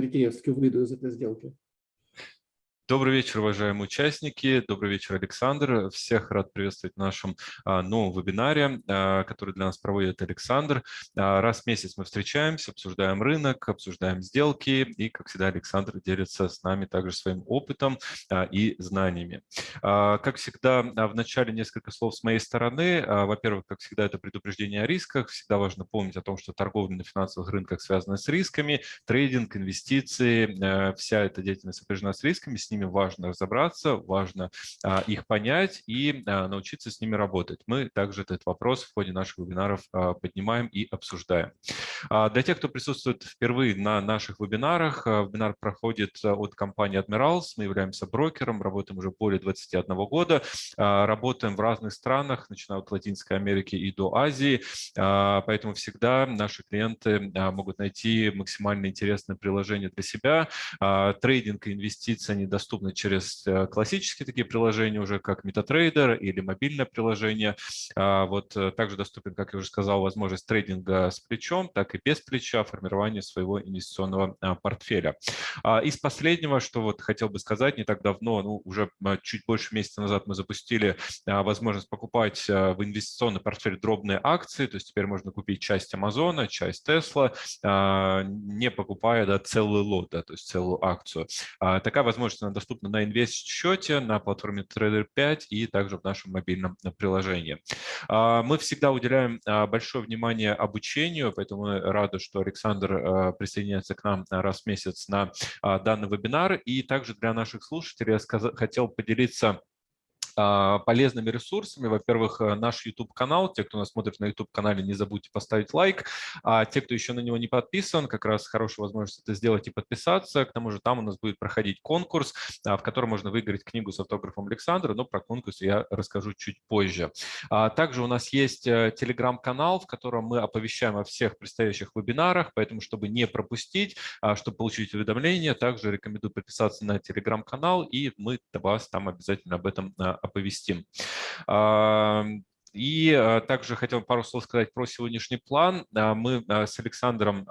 Рикеевский выйду из этой сделки. Добрый вечер, уважаемые участники. Добрый вечер, Александр. Всех рад приветствовать в нашем а, новом вебинаре, а, который для нас проводит Александр. А, раз в месяц мы встречаемся, обсуждаем рынок, обсуждаем сделки. И, как всегда, Александр делится с нами также своим опытом и знаниями. Как всегда, в начале несколько слов с моей стороны. Во-первых, как всегда, это предупреждение о рисках. Всегда важно помнить о том, что торговля на финансовых рынках связана с рисками. Трейдинг, инвестиции, вся эта деятельность сопряжена с рисками. С ними ними важно разобраться, важно а, их понять и а, научиться с ними работать. Мы также этот вопрос в ходе наших вебинаров а, поднимаем и обсуждаем. Для тех, кто присутствует впервые на наших вебинарах, вебинар проходит от компании Admirals. Мы являемся брокером, работаем уже более 21 года, работаем в разных странах, начиная от Латинской Америки и до Азии, поэтому всегда наши клиенты могут найти максимально интересное приложение для себя. Трейдинг и инвестиции, они доступны через э, классические такие приложения уже, как MetaTrader или мобильное приложение. А, вот э, также доступен, как я уже сказал, возможность трейдинга с плечом, так и без плеча, формирования своего инвестиционного а, портфеля. А, из последнего, что вот хотел бы сказать, не так давно, ну, уже чуть больше месяца назад мы запустили возможность покупать в инвестиционный портфель дробные акции, то есть теперь можно купить часть Амазона, часть Тесла, не покупая да, целый лот, да, то есть целую акцию. Такая возможность она доступна на инвест-счете, на платформе Trader 5 и также в нашем мобильном приложении. А, мы всегда уделяем а, большое внимание обучению, поэтому рады, что Александр а, присоединяется к нам раз в месяц на данный вебинар. И также для наших слушателей я хотел поделиться а, полезными ресурсами. Во-первых, э, наш YouTube-канал. Те, кто нас смотрит на YouTube-канале, не забудьте поставить лайк. А те, кто еще на него не подписан, как раз хорошая возможность это сделать и подписаться. К тому же там у нас будет проходить конкурс, а, в котором можно выиграть книгу с автографом Александра, но про конкурс я расскажу чуть позже. А, также у нас есть э, телеграм-канал, в котором мы оповещаем о всех предстоящих вебинарах, поэтому, чтобы не пропустить, чтобы получить уведомления, также рекомендую подписаться на телеграм-канал, и мы вас там обязательно об этом оповестим. И а, также хотел пару слов сказать про сегодняшний план. А, мы а, с Александром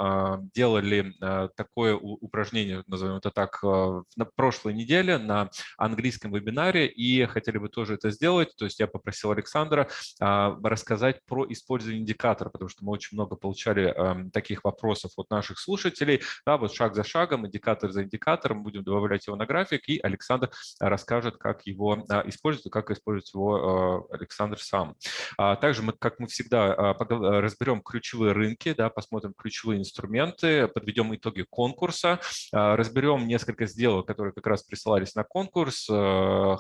делали такое упражнение, назовем это так, на прошлой неделе на английском вебинаре и хотели бы тоже это сделать. То есть я попросил Александра рассказать про использование индикатора, потому что мы очень много получали таких вопросов от наших слушателей. Да, вот шаг за шагом, индикатор за индикатором, будем добавлять его на график, и Александр расскажет, как его использовать, как использовать его Александр сам. А также мы, как мы всегда, а, а, разберем ключевые рынки, да, посмотрим ключевые инструменты, подведем итоги конкурса, разберем несколько сделок, которые как раз присылались на конкурс, э,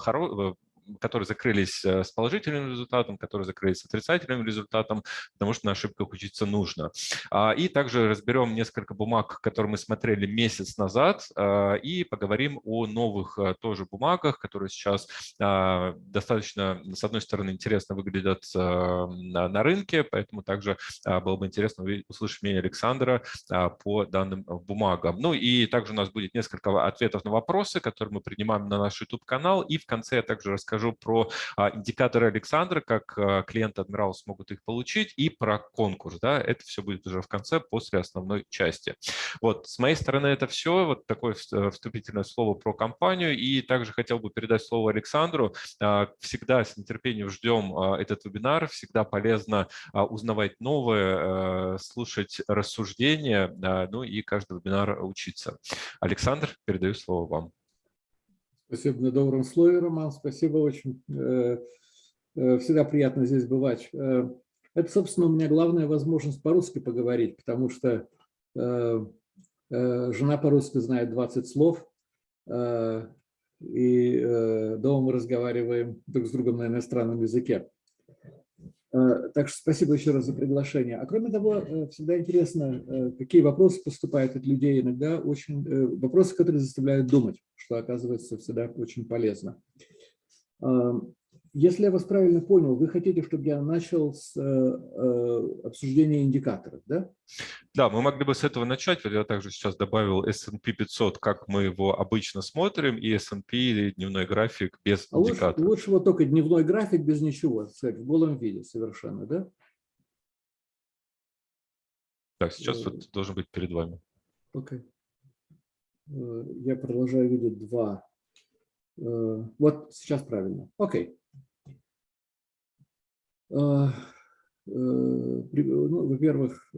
которые закрылись э, с положительным результатом, которые закрылись с отрицательным результатом, потому что на ошибках учиться нужно. А, и также разберем несколько бумаг, которые мы смотрели месяц назад, а, и поговорим о новых э, тоже бумагах, которые сейчас а, достаточно, с одной стороны, интересно выглядят на рынке, поэтому также было бы интересно услышать мнение Александра по данным бумагам. Ну и также у нас будет несколько ответов на вопросы, которые мы принимаем на наш YouTube-канал, и в конце я также расскажу расскажу про а, индикаторы Александра, как а, клиенты Admiral смогут их получить, и про конкурс. Да, это все будет уже в конце, после основной части. Вот, с моей стороны это все. Вот такое э, вступительное слово про компанию. И также хотел бы передать слово Александру. А, всегда с нетерпением ждем этот вебинар. Всегда полезно узнавать новое, слушать рассуждения, ну и каждый вебинар учиться. Александр, передаю слово вам. Спасибо на добром слове, Роман. Спасибо очень. Э, э, всегда приятно здесь бывать. Э, это, собственно, у меня главная возможность по-русски поговорить, потому что жена по-русски знает 20 слов, и дома мы разговариваем друг с другом на иностранном языке. Так что спасибо еще раз за приглашение. А кроме того, всегда интересно, какие вопросы поступают от людей. Иногда очень вопросы, которые заставляют думать, что оказывается всегда очень полезно. Если я вас правильно понял, вы хотите, чтобы я начал с э, э, обсуждения индикаторов, да? Да, мы могли бы с этого начать. Я также сейчас добавил S&P 500, как мы его обычно смотрим, и S&P дневной график без а индикаторов. Лучше, лучше вот только дневной график без ничего, сказать, в голом виде совершенно, да? Так, сейчас вот должен быть перед вами. Окей. Okay. Я продолжаю видеть два. Вот сейчас правильно. Окей. Ну, Во-первых,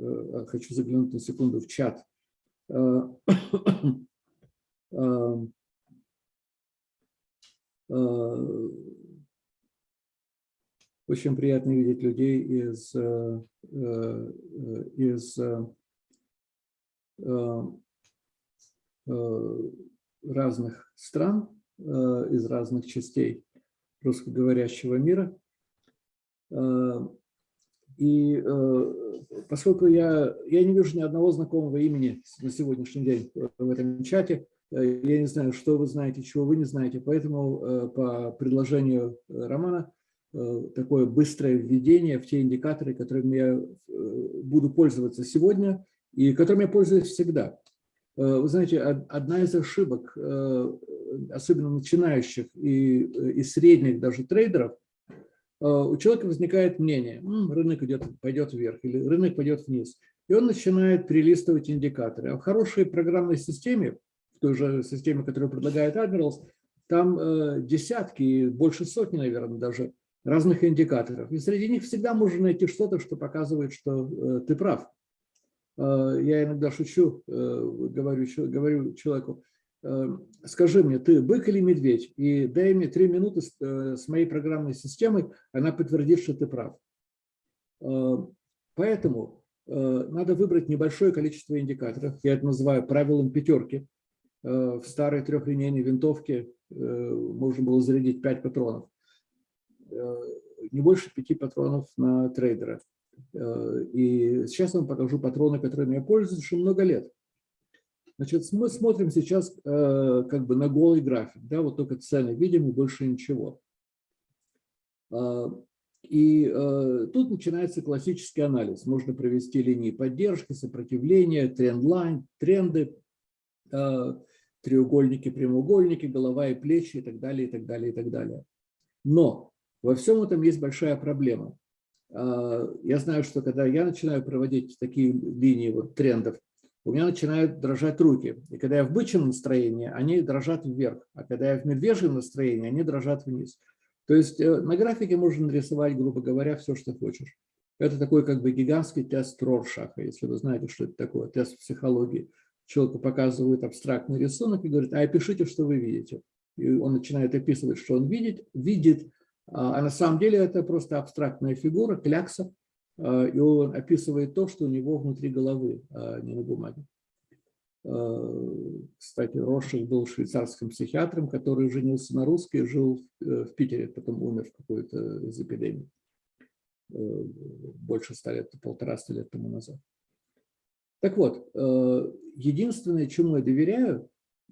хочу заглянуть на секунду в чат. Очень приятно видеть людей из, э, э, из э, разных стран, из разных частей русскоговорящего мира. И поскольку я, я не вижу ни одного знакомого имени на сегодняшний день в этом чате, я не знаю, что вы знаете, чего вы не знаете, поэтому по предложению Романа Э, такое быстрое введение в те индикаторы, которыми я э, буду пользоваться сегодня и которыми я пользуюсь всегда. Э, вы знаете, одна из ошибок, особенно начинающих и, и средних даже трейдеров, у человека возникает мнение, рынок идет, пойдет вверх или рынок пойдет вниз. И он начинает перелистывать индикаторы. А в хорошей программной системе, в той же системе, которую предлагает Admirals, там десятки, больше сотни, наверное, даже разных индикаторов. И среди них всегда можно найти что-то, что показывает, что э, ты прав. Э, я иногда шучу, э, говорю, говорю человеку, скажи мне, ты бык или медведь, и дай мне три минуты с моей программной системой, она подтвердит, что ты прав. Поэтому надо выбрать небольшое количество индикаторов, я это называю правилом пятерки. В старой трехлинейной винтовке можно было зарядить 5 патронов. Э, не больше пяти патронов на трейдера. Э, и сейчас вам покажу патроны, которыми я пользуюсь уже много лет. Значит, мы смотрим сейчас э, как бы на голый график, да, вот только цены видим и больше ничего. И тут начинается классический анализ. Можно провести линии поддержки, сопротивления, тренд-лайн, тренды, треугольники, прямоугольники, голова и плечи и так далее, и так далее, и так далее. Но во всем этом есть большая проблема. А, я знаю, что когда я начинаю проводить такие линии вот, трендов, у меня начинают дрожать руки. И когда я в бычьем настроении, они дрожат вверх. А когда я в медвежьем настроении, они дрожат вниз. То есть э, на графике можно нарисовать, грубо говоря, все, что хочешь. Это такой как бы гигантский тест Роршаха, если вы знаете, что это такое, тест психологии. Человеку показывают абстрактный рисунок и говорит, а опишите, что вы видите. И он начинает описывать, что он видит, видит, а, а на самом деле это просто абстрактная фигура, клякса, а, и он описывает то, что у него внутри головы, а не на бумаге. Кстати, Рошик был швейцарским психиатром, который женился на русской, жил в Питере, потом умер в какой-то из эпидемий. Больше ста лет, полтора-ста лет тому назад. Так вот, единственное, чему я доверяю,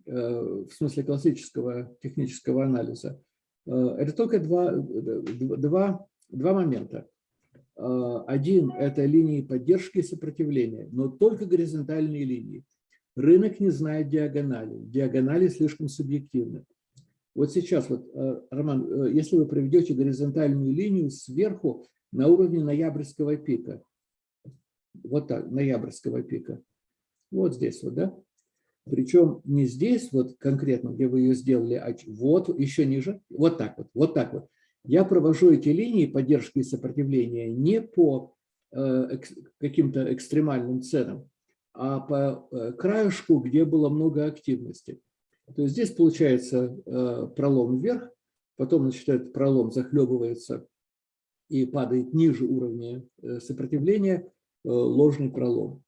в смысле классического технического анализа, Э, это только два, два, два момента. Э, один – это линии поддержки и сопротивления, но только горизонтальные линии. Рынок не знает диагонали. Диагонали слишком субъективны. Вот сейчас, вот, э, Роман, если вы проведете горизонтальную линию сверху на уровне ноябрьского пика, вот так, ноябрьского пика, вот здесь вот, да, причем не здесь, вот конкретно, где вы ее сделали, а вот еще ниже, вот так вот, вот так вот. Я провожу эти линии поддержки и сопротивления не по э, каким-то экстремальным ценам, а по э, краешку, где было много активности. То есть здесь получается э, пролом вверх, потом значит, этот пролом захлебывается и падает ниже уровня сопротивления, ложный пролом.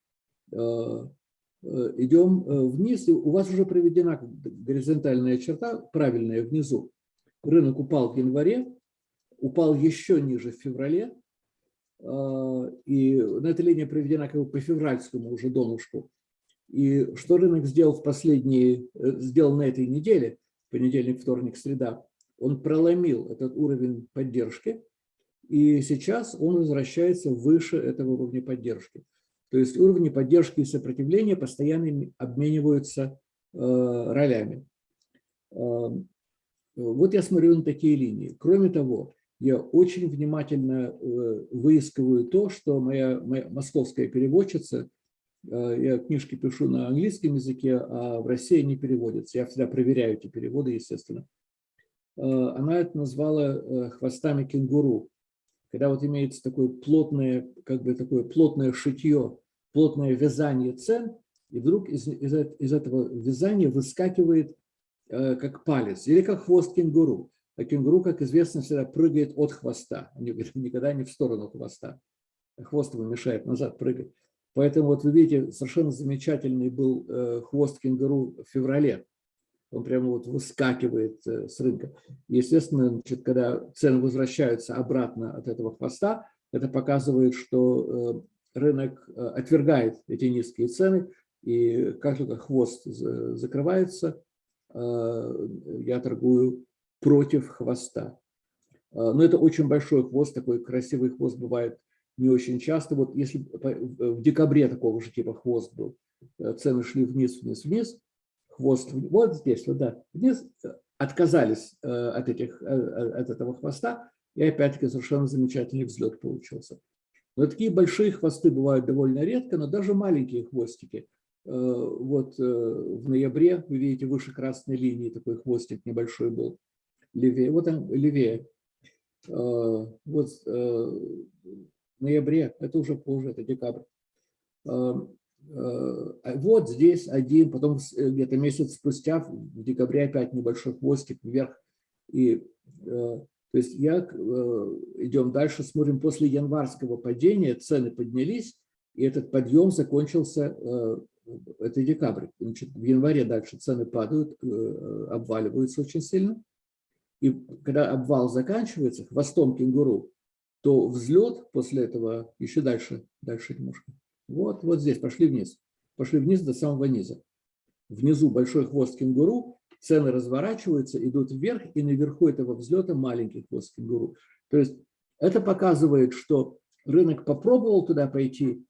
Э, идем э, вниз, и у вас уже проведена горизонтальная черта, правильная внизу. Рынок упал в январе, упал еще ниже в феврале, э, и на этой линии проведена как бы по февральскому уже донышку. И что рынок сделал в последние, сделал на этой неделе, понедельник, вторник, среда, он проломил этот уровень поддержки, и сейчас он возвращается выше этого уровня поддержки. То есть уровни поддержки и сопротивления постоянно обмениваются э, ролями. Э, вот я смотрю на такие линии. Кроме того, я очень внимательно э, выискиваю то, что моя, моя московская переводчица Я книжки пишу на английском языке, а в России не переводятся. Я всегда проверяю эти переводы, естественно. Она это назвала хвостами кенгуру. Когда вот имеется такое плотное, как бы такое плотное шитье, плотное вязание цен, и вдруг из, из, из этого вязания выскакивает э, как палец или как хвост кенгуру. А кенгуру, как известно, всегда прыгает от хвоста, никогда не в сторону хвоста. Хвост ему мешает назад прыгать. Поэтому вот вы видите, совершенно замечательный был э, хвост кенгуру в феврале. Он прямо вот выскакивает э, с рынка. естественно, значит, когда цены возвращаются обратно от этого хвоста, это показывает, что э, рынок э, отвергает эти низкие цены, и как только хвост закрывается, э, я торгую против хвоста. Э, но это очень большой хвост, такой красивый хвост бывает не очень часто. Вот если в декабре такого же типа хвост был, цены шли вниз, вниз, вниз, хвост вот здесь, вот да, вниз, отказались от, этих, от этого хвоста, и опять-таки совершенно замечательный взлет получился. Но такие большие хвосты бывают довольно редко, но даже маленькие хвостики – Э, вот э, в ноябре, вы видите, выше красной линии такой хвостик небольшой был, левее, вот он левее. Э, вот в ноябре, это уже позже, это декабрь. А вот здесь один, потом где-то месяц спустя, в декабре опять небольшой хвостик вверх. И, то есть я, идем дальше, смотрим, после январского падения цены поднялись, и этот подъем закончился это декабрь. Значит, в январе дальше цены падают, э, обваливаются очень сильно. И когда обвал заканчивается хвостом кенгуру, то взлет после этого еще дальше, дальше немножко. Вот, вот здесь пошли вниз. Пошли вниз до самого низа. Внизу большой хвост кенгуру, цены разворачиваются, идут вверх, и наверху этого взлета маленький хвост кенгуру. То есть это показывает, что рынок попробовал туда пойти,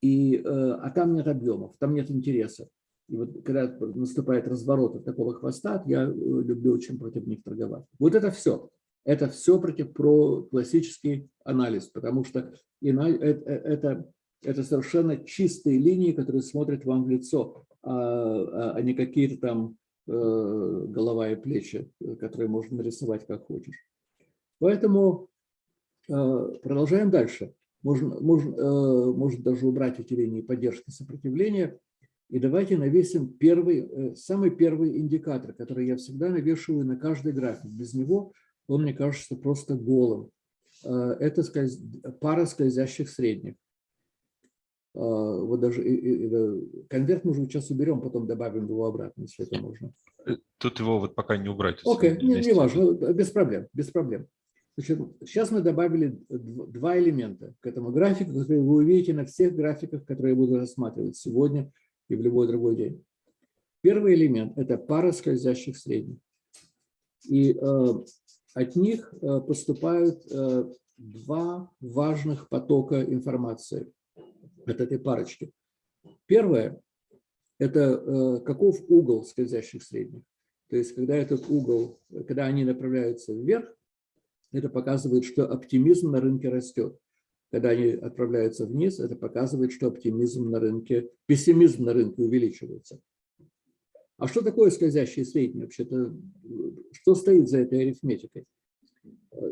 и, э, а там нет объемов, там нет интереса. И вот когда наступает разворот от такого хвоста, я э, люблю очень против них торговать. Вот это все. Это все против про классический анализ, потому что э, это, это совершенно чистые линии, которые смотрят вам в лицо, а, а, а не какие-то там голова и плечи, которые можно нарисовать как хочешь. Поэтому продолжаем дальше. Можно, можно, э, можно даже убрать эти линии поддержки сопротивления. И давайте навесим первый, э, самый первый индикатор, который я всегда навешиваю на каждый график. Без него он, мне кажется, просто голым. Э, это скольз... пара скользящих средних. Вот даже конверт мы уже сейчас уберем, потом добавим его обратно, если это можно. Тут его вот пока не убрать. Окей, okay, не, не важно, без проблем, без проблем. Значит, сейчас мы добавили два элемента к этому графику, которые вы увидите на всех графиках, которые я буду рассматривать сегодня и в любой другой день. Первый элемент – это пара скользящих средних. И э, от них э, поступают э, два важных потока информации от этой парочки. Первое – это э, каков угол скользящих средних. То есть, когда этот угол, когда они направляются вверх, это показывает, что оптимизм на рынке растет. Когда они отправляются вниз, это показывает, что оптимизм на рынке, пессимизм на рынке увеличивается. А что такое скользящие средние вообще-то? Что стоит за этой арифметикой?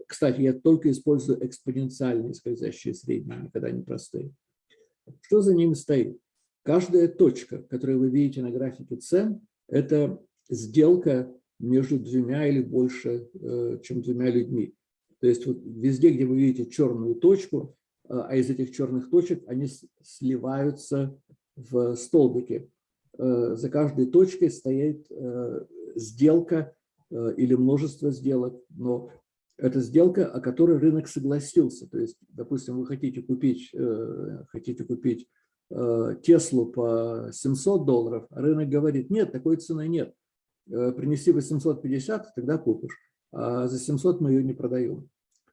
Кстати, я только использую экспоненциальные скользящие средние, никогда не простые. Что за ними стоит? Каждая точка, которую вы видите на графике цен, это сделка между двумя или больше, э, чем двумя людьми. То есть вот везде, где вы видите черную точку, а, а из этих черных точек они сливаются в столбики. Э, за каждой точкой стоит э, сделка э, или множество сделок, но это сделка, о которой рынок согласился. То есть, допустим, вы хотите купить, хотите купить Теслу по 700 долларов, а рынок говорит, нет, такой цены нет. Принеси 850, тогда купишь а за 700 мы ее не продаем.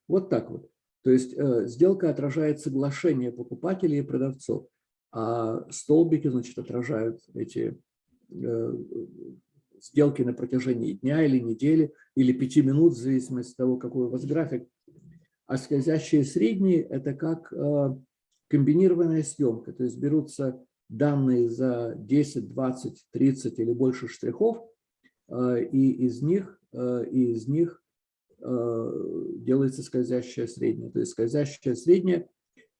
Вот так вот. То есть э, сделка отражает соглашение покупателей и продавцов, а столбики, значит, отражают эти э, сделки на протяжении дня или недели, или пяти минут, в зависимости от того, какой у вас график. А скользящие средние – это как э, комбинированная съемка, то есть берутся данные за 10, 20, 30 или больше штрихов, и из них, и из них делается скользящее среднее. То есть скользящее среднее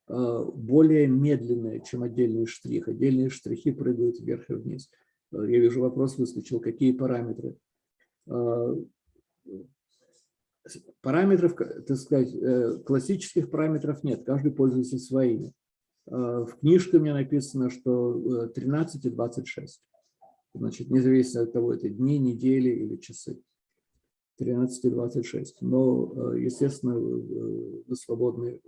более медленное, чем отдельный штрих. Отдельные штрихи прыгают вверх и вниз. Я вижу, вопрос выскочил. Какие параметры? Параметров, так сказать, э, классических параметров нет, каждый пользуется своими. Э, в книжке у меня написано, что 13 э, и 26. Значит, независимо от того, это дни, недели или часы. 13 и 26. Но, естественно, вы свободны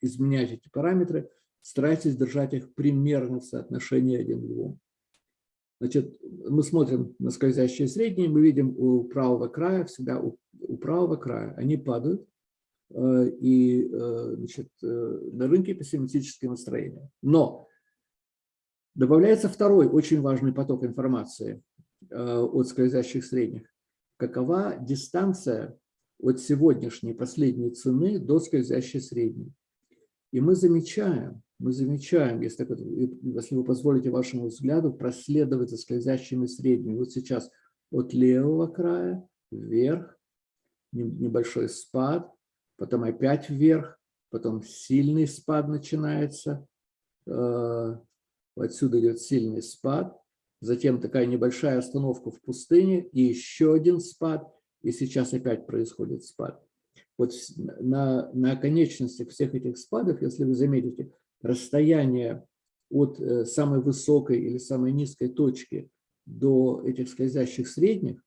изменять эти параметры. Старайтесь держать их примерно в соотношении один к двум. Значит, мы смотрим на скользящие средние, мы видим у правого края, всегда у, у правого края они падают, э, и э, значит, э, на рынке пессимистическое настроение. Но добавляется второй очень важный поток информации от скользящих средних. Какова дистанция от сегодняшней последней цены до скользящей средней? И мы замечаем, мы замечаем, если, если вы позволите вашему взгляду проследовать за скользящими средними. Вот сейчас от левого края вверх, небольшой спад, потом опять вверх, потом сильный спад начинается. Э, отсюда идет сильный спад, затем такая небольшая остановка в пустыне и еще один спад, и сейчас опять происходит спад. Вот на, на конечностях всех этих спадов, если вы заметите, расстояние от э, самой высокой или самой низкой точки до этих скользящих средних,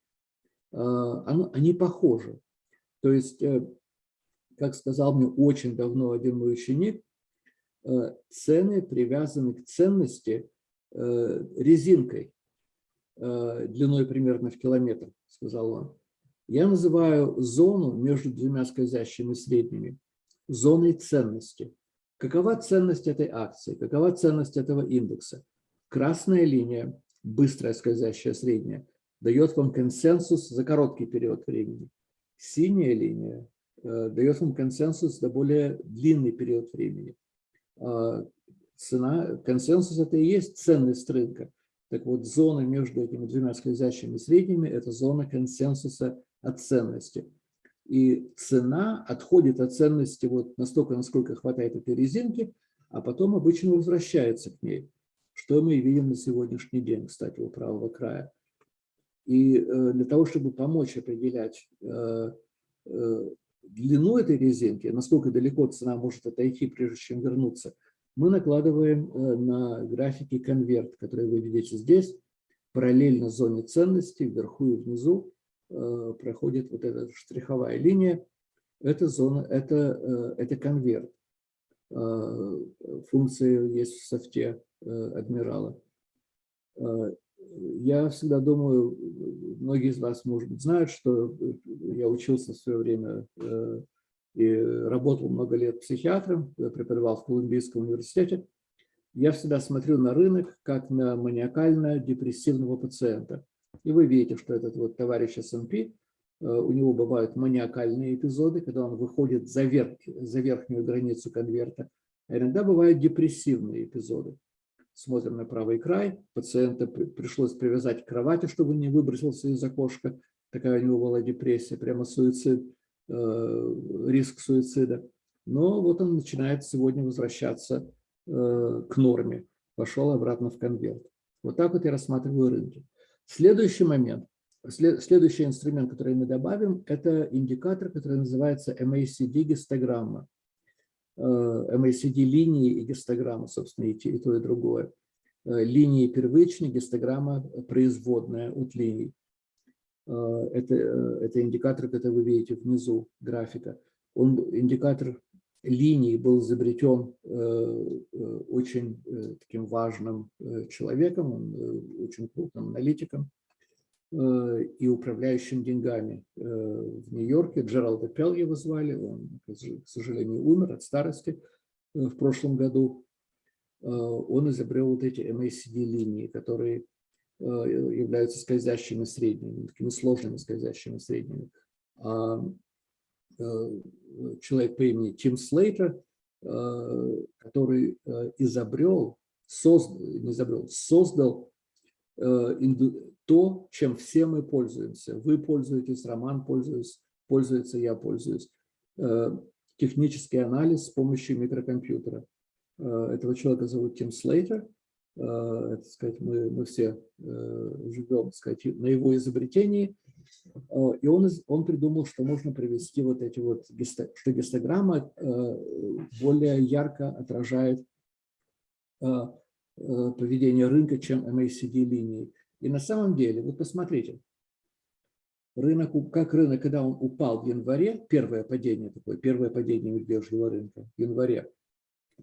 а, они похожи. То есть, э, как сказал мне очень давно один мой ученик, э, цены привязаны к ценности резинкой длиной примерно в километр, сказал он. Я называю зону между двумя скользящими средними зоной ценности. Какова ценность этой акции? Какова ценность этого индекса? Красная линия, быстрая скользящая средняя, дает вам консенсус за короткий период времени. Синяя линия э, дает вам консенсус за более длинный период времени. Э, цена, консенсус – это и есть ценность рынка. Так вот, зона между этими двумя скользящими средними – это зона консенсуса от ценности. И цена отходит от ценности вот настолько, насколько хватает этой резинки, а потом обычно возвращается к ней, что мы и видим на сегодняшний день, кстати, у правого края. И э, для того, чтобы помочь определять э, э, длину этой резинки, насколько далеко цена может отойти, прежде чем вернуться, мы накладываем на графике конверт, который вы видите здесь, параллельно зоне ценности, вверху и внизу, проходит вот эта штриховая линия, это зона, это, э, это конверт. Э, функции есть в софте адмирала. Я всегда думаю, многие из вас, может быть, знают, что я учился в свое время и работал много лет психиатром, преподавал в Колумбийском университете. Я всегда смотрю на рынок как на маниакально-депрессивного пациента. И вы видите, что этот вот товарищ СНП, э, у него бывают маниакальные эпизоды, когда он выходит за, верх, за верхнюю границу конверта. А иногда бывают депрессивные эпизоды. Смотрим на правый край. Пациента пришлось привязать к кровати, чтобы не выбросился из окошка. Такая у него была депрессия, прямо суицид, э, риск суицида. Но вот он начинает сегодня возвращаться э, к норме. Пошел обратно в конверт. Вот так вот я рассматриваю рынки. Следующий момент, следующий инструмент, который мы добавим, это индикатор, который называется MACD гистограмма. Э, MACD линии и гистограмма, собственно, и то, и другое. Э, линии первичные, гистограмма производная от линий. Э, это, это индикатор, который вы видите внизу графика. Он, индикатор линий был изобретен э, э, очень э, таким важным человеком, очень крупным аналитиком и управляющим деньгами в Нью-Йорке. Джералда Пелл его звали, он, к сожалению, умер от старости в прошлом году. Он изобрел вот эти MACD-линии, которые являются скользящими средними, такими сложными скользящими средними. Э, человек по имени Тим Слейтер, э, который э, изобрел создал, не изобрел, создал то, чем все мы пользуемся. Вы пользуетесь, Роман пользуется, пользуется я пользуюсь. Технический анализ с помощью микрокомпьютера. Этого человека зовут Тим Слейтер. Это, сказать, мы, мы все живем сказать, на его изобретении. И он, он придумал, что можно привести вот эти вот, что гистограмма более ярко отражает поведение рынка, чем MACD-линии. И на самом деле, вот посмотрите, рынок, как рынок, когда он упал в январе, первое падение такое, первое падение медвежьего рынка в январе,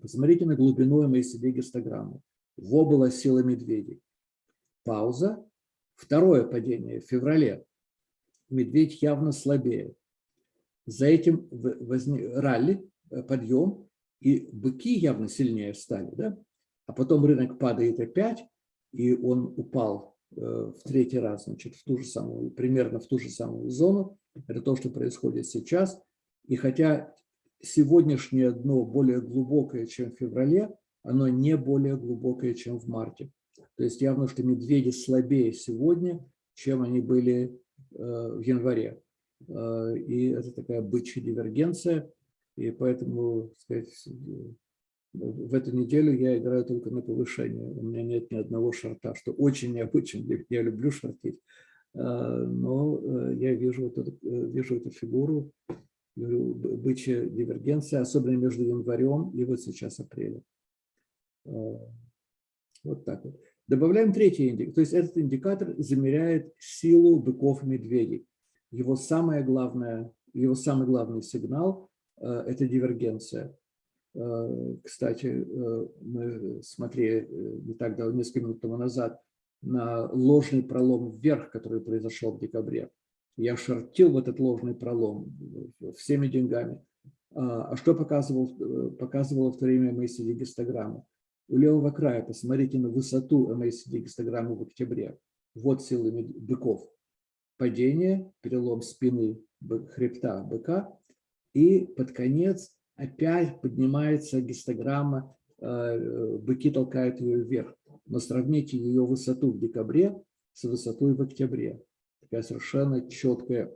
посмотрите на глубину MACD гистограммы. Во была сила медведей. Пауза. Второе падение в феврале. Медведь явно слабее. За этим возник ралли, э, подъем, и быки явно сильнее стали. Да? А потом рынок падает опять, и он упал Э, в третий раз, значит, в ту же самую, примерно в ту же самую зону. Это то, что происходит сейчас. И хотя сегодняшнее дно более глубокое, чем в феврале, оно не более глубокое, чем в марте. То есть явно, что медведи слабее сегодня, чем они были э, в январе. Э, и это такая бычья дивергенция. И поэтому, сказать, в эту неделю я играю только на повышение. У меня нет ни одного шарта, что очень необычно. Я люблю шортить. А, но э, я вижу, эту, э, вижу эту фигуру, бычья дивергенция, особенно между январем и вот сейчас апрелем. Вот так вот. Добавляем третий индикатор. То есть этот индикатор замеряет силу быков и медведей. Его, самое главное, его самый главный сигнал э, – это дивергенция. Э, кстати, э, мы смотрели не так давно, несколько минут тому назад, на ложный пролом вверх, который произошел в декабре. Я шортил в этот ложный пролом всеми деньгами. А, а что показывал, показывало в то время MACD гистограмма? У левого края посмотрите на высоту MACD гистограммы в октябре. Вот силы быков. Падение, перелом спины, хребта быка. И под конец опять поднимается гистограмма, э, быки толкают ее вверх. Но сравните ее высоту в декабре с высотой в октябре. Такая совершенно четкая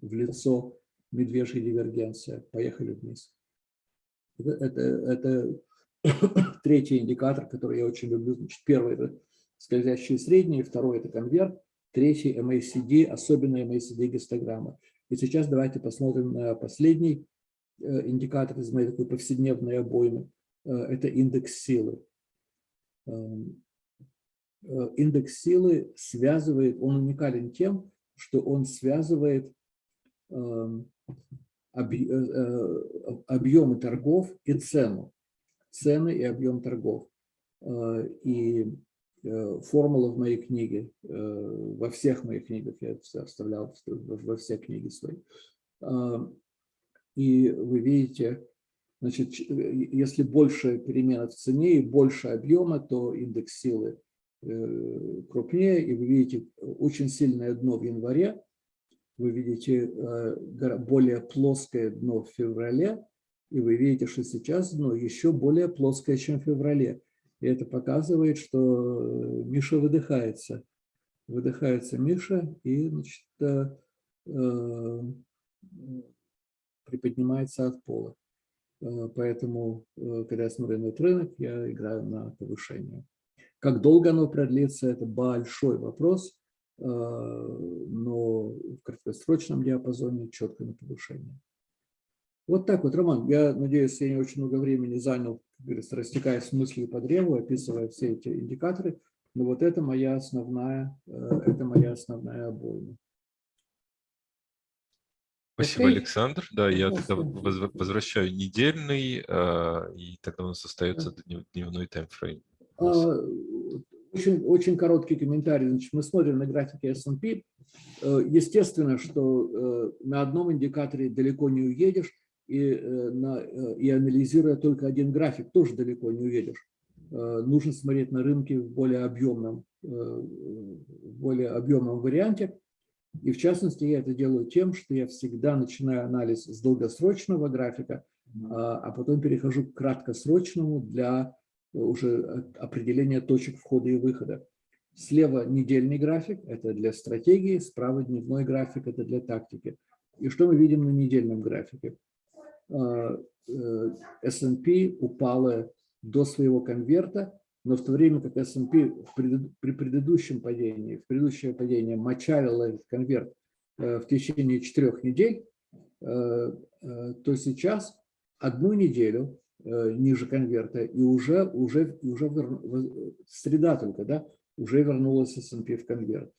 в лицо медвежья дивергенция. Поехали вниз. Это, это, это третий индикатор, который я очень люблю. Значит, первый – это скользящие средние, второй – это конверт, третий – MACD, особенно MACD гистограмма. И сейчас давайте посмотрим на последний Э, индикатор из моей такой повседневной обоймы, э, это индекс силы. Эм, э, индекс силы связывает, он уникален тем, что он связывает эм, объемы торгов и цену. Цены и объем торгов. И формула в моей книге, во всех моих книгах, я это вставлял во все книги свои, и вы видите, значит, если больше перемена в цене и больше объема, то индекс силы э, крупнее, и вы видите очень сильное дно в январе, вы видите э, более плоское дно в феврале, и вы видите, что сейчас дно еще более плоское, чем в феврале. И это показывает, что э, Миша выдыхается. Выдыхается Миша, и значит, приподнимается от пола. Э, поэтому, э, когда я смотрю на этот рынок, я играю на повышение. Как долго оно продлится, это большой вопрос, э, но в краткосрочном диапазоне четко на повышение. Вот так вот, Роман, я надеюсь, я не очень много времени занял, говорится, растекаясь мыслью по древу, описывая все эти индикаторы, но вот это моя основная, это моя основная обойма. Спасибо, okay. Александр. Да, я тогда возвращаю недельный, а, и тогда у нас остается дневной таймфрейм. А, очень, очень короткий комментарий. Значит, мы смотрим на графике S&P. Э, естественно, что э, на одном индикаторе далеко не уедешь, и, э, на, и анализируя только один график, тоже далеко не уедешь. Нужно смотреть на рынки в более объемном, в более объемном варианте. И в частности, я это делаю тем, что я всегда начинаю анализ с долгосрочного графика, а, а потом перехожу к краткосрочному для уже определение точек входа и выхода. Слева недельный график, это для стратегии, справа дневной график, это для тактики. И что мы видим на недельном графике? S&P упала до своего конверта, но в то время как S&P при предыдущем падении, в предыдущее падение мочалила этот конверт э, в течение четырех недель, э, э, то сейчас одну неделю ниже конверта и уже, уже, уже среда только, да, уже вернулась S&P в конверт.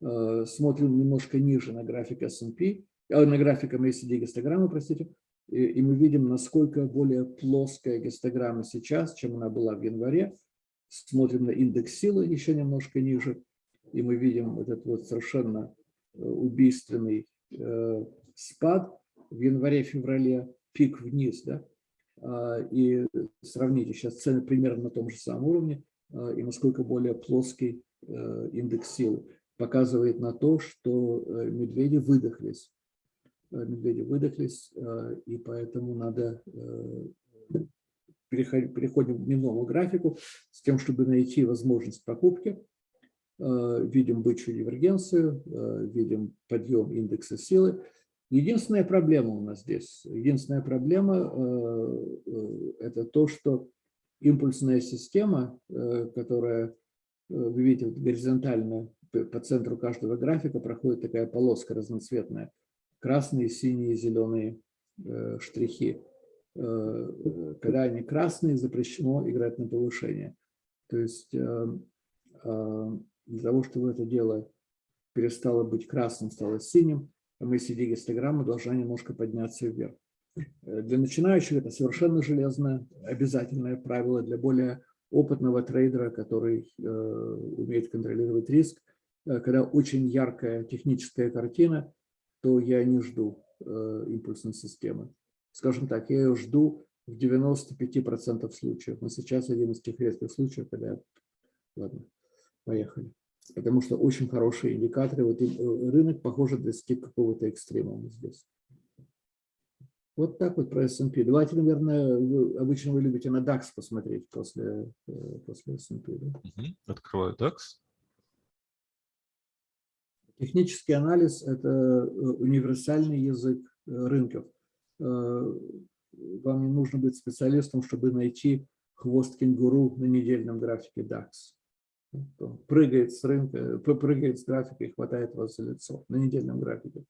Смотрим немножко ниже на график S&P, на график MACD гистограммы, простите, и, мы видим, насколько более плоская гистограмма сейчас, чем она была в январе. Смотрим на индекс силы еще немножко ниже, и мы видим этот вот совершенно э, убийственный э, спад в январе-феврале, пик вниз, да, а, и сравните сейчас цены примерно на том же самом уровне, а, и насколько более плоский э, индекс силы. Показывает на то, что медведи выдохлись медведи выдохлись, э, и поэтому надо э, переходим к дневному графику с тем, чтобы найти возможность покупки. Видим бычью дивергенцию, видим подъем индекса силы. Единственная проблема у нас здесь, единственная проблема – это то, что импульсная система, которая, вы видите, горизонтально по центру каждого графика проходит такая полоска разноцветная – красные, синие, зеленые э, штрихи. Э, когда они красные, запрещено играть на повышение. То есть э, для того, чтобы это дело перестало быть красным, стало синим, мы MACD гистограмма должна немножко подняться вверх. Для начинающих это совершенно железное, обязательное правило. Для более опытного трейдера, который э, умеет контролировать риск, э, когда очень яркая техническая картина, то я не жду э, импульсной системы. Скажем так, я ее жду в 95% случаев. Но сейчас один из тех редких случаев, когда... Ладно, поехали. Потому что очень хорошие индикаторы. Вот э, рынок, похоже, достиг какого-то экстремума здесь. Вот так вот про S&P. Давайте, наверное, вы, обычно вы любите на DAX посмотреть после, э, после S&P. Да? Открываю DAX. Технический анализ – это э, универсальный язык э, рынков. Э, вам не нужно быть специалистом, чтобы найти хвост кенгуру на недельном графике DAX. Прыгает с рынка, прыгает с графика и хватает вас за лицо на недельном графике.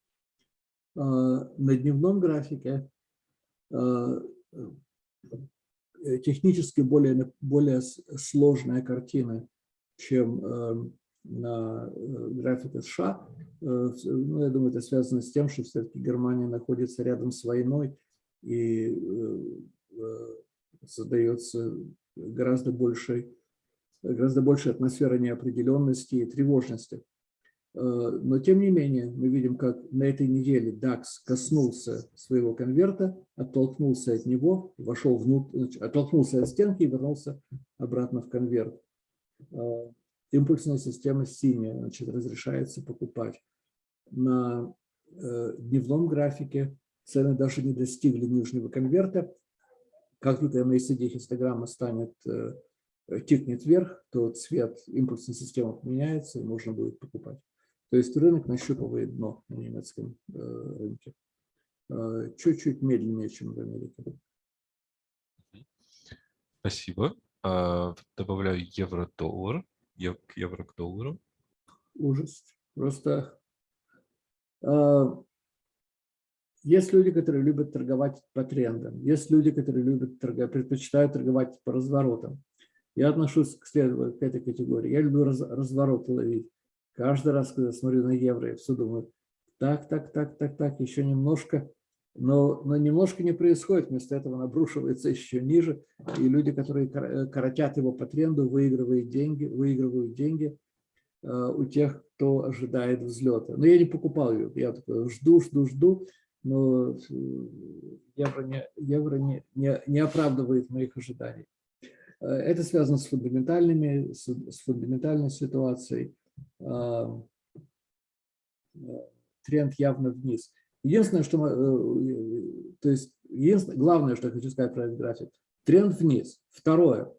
На дневном графике технически более, более сложная картина, чем на э, графике США. Э, ну, я думаю, это связано с тем, что все-таки Германия находится рядом с войной и э, создается гораздо большей, гораздо большая атмосфера неопределенности и тревожности. Но тем не менее, мы видим, как на этой неделе DAX коснулся своего конверта, оттолкнулся от него, вошел внутрь, оттолкнулся от стенки и вернулся обратно в конверт импульсная система синяя, значит, разрешается покупать. На э, дневном графике цены даже не достигли нижнего конверта. Как только MACD хистограмма станет, э, тикнет вверх, то цвет импульсной системы поменяется, и можно будет покупать. То есть рынок нащупывает дно на немецком э, рынке. Э, чуть-чуть медленнее, чем в Америке. Спасибо. А, добавляю евро-доллар евро к доллару? Ужас. Просто э, есть люди, которые любят торговать по трендам, есть люди, которые любят торговать, предпочитают торговать по разворотам. Я отношусь к, следу, к этой категории. Я люблю раз, развороты ловить. Каждый раз, когда смотрю на евро, я все думаю, так, так, так, так, так, еще немножко, но, но немножко не происходит, вместо этого он обрушивается еще ниже, и люди, которые э, коротят его по тренду, выигрывают деньги, выигрывают деньги э, у тех, кто ожидает взлета. Но я не покупал ее, я такой жду, жду, жду, но э, евро не, евро не, не, не оправдывает моих ожиданий. Это связано с фундаментальными, с, с фундаментальной ситуацией. Тренд явно вниз. Единственное, что мы, э, то есть, единственное, главное, что я хочу сказать про этот график, тренд вниз. Второе,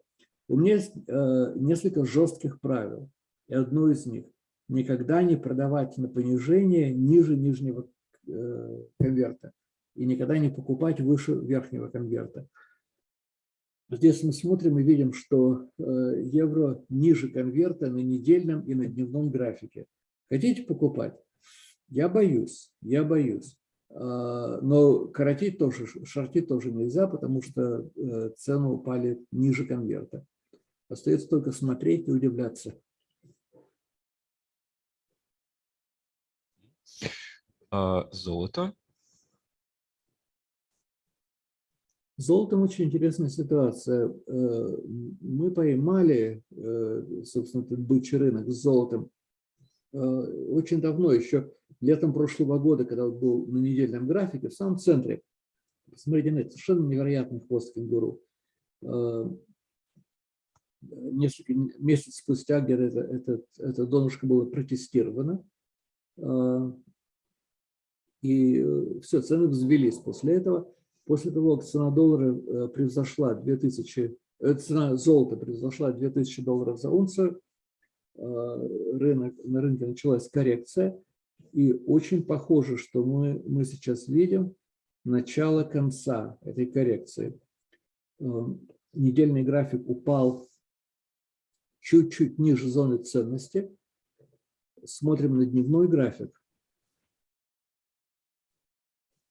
У меня есть э, несколько жестких правил. И одно из них – никогда не продавать на понижение ниже нижнего э, конверта и никогда не покупать выше верхнего конверта. Здесь мы смотрим и видим, что э, евро ниже конверта на недельном и на дневном графике. Хотите покупать? Я боюсь, я боюсь. А, но коротить тоже, шортить тоже нельзя, потому что э, цены упали ниже конверта. Остается только смотреть и удивляться. А, золото. золотом очень интересная ситуация. Э, мы поймали, э, собственно, этот бычий рынок с золотом очень давно, еще летом прошлого года, когда он был на недельном графике, в самом центре. Посмотрите на это, совершенно невероятный хвост кенгуру. Несколько месяцев спустя где-то это, это, это донышко было протестировано. И все, цены взвелись после этого. После того, как цена доллара э, превзошла 2000, э, цена золота превзошла 2000 долларов за унцию, э, рынок, на рынке началась коррекция. И очень похоже, что мы, мы сейчас видим начало конца этой коррекции. Недельный график упал чуть-чуть ниже зоны ценности. Смотрим на дневной график.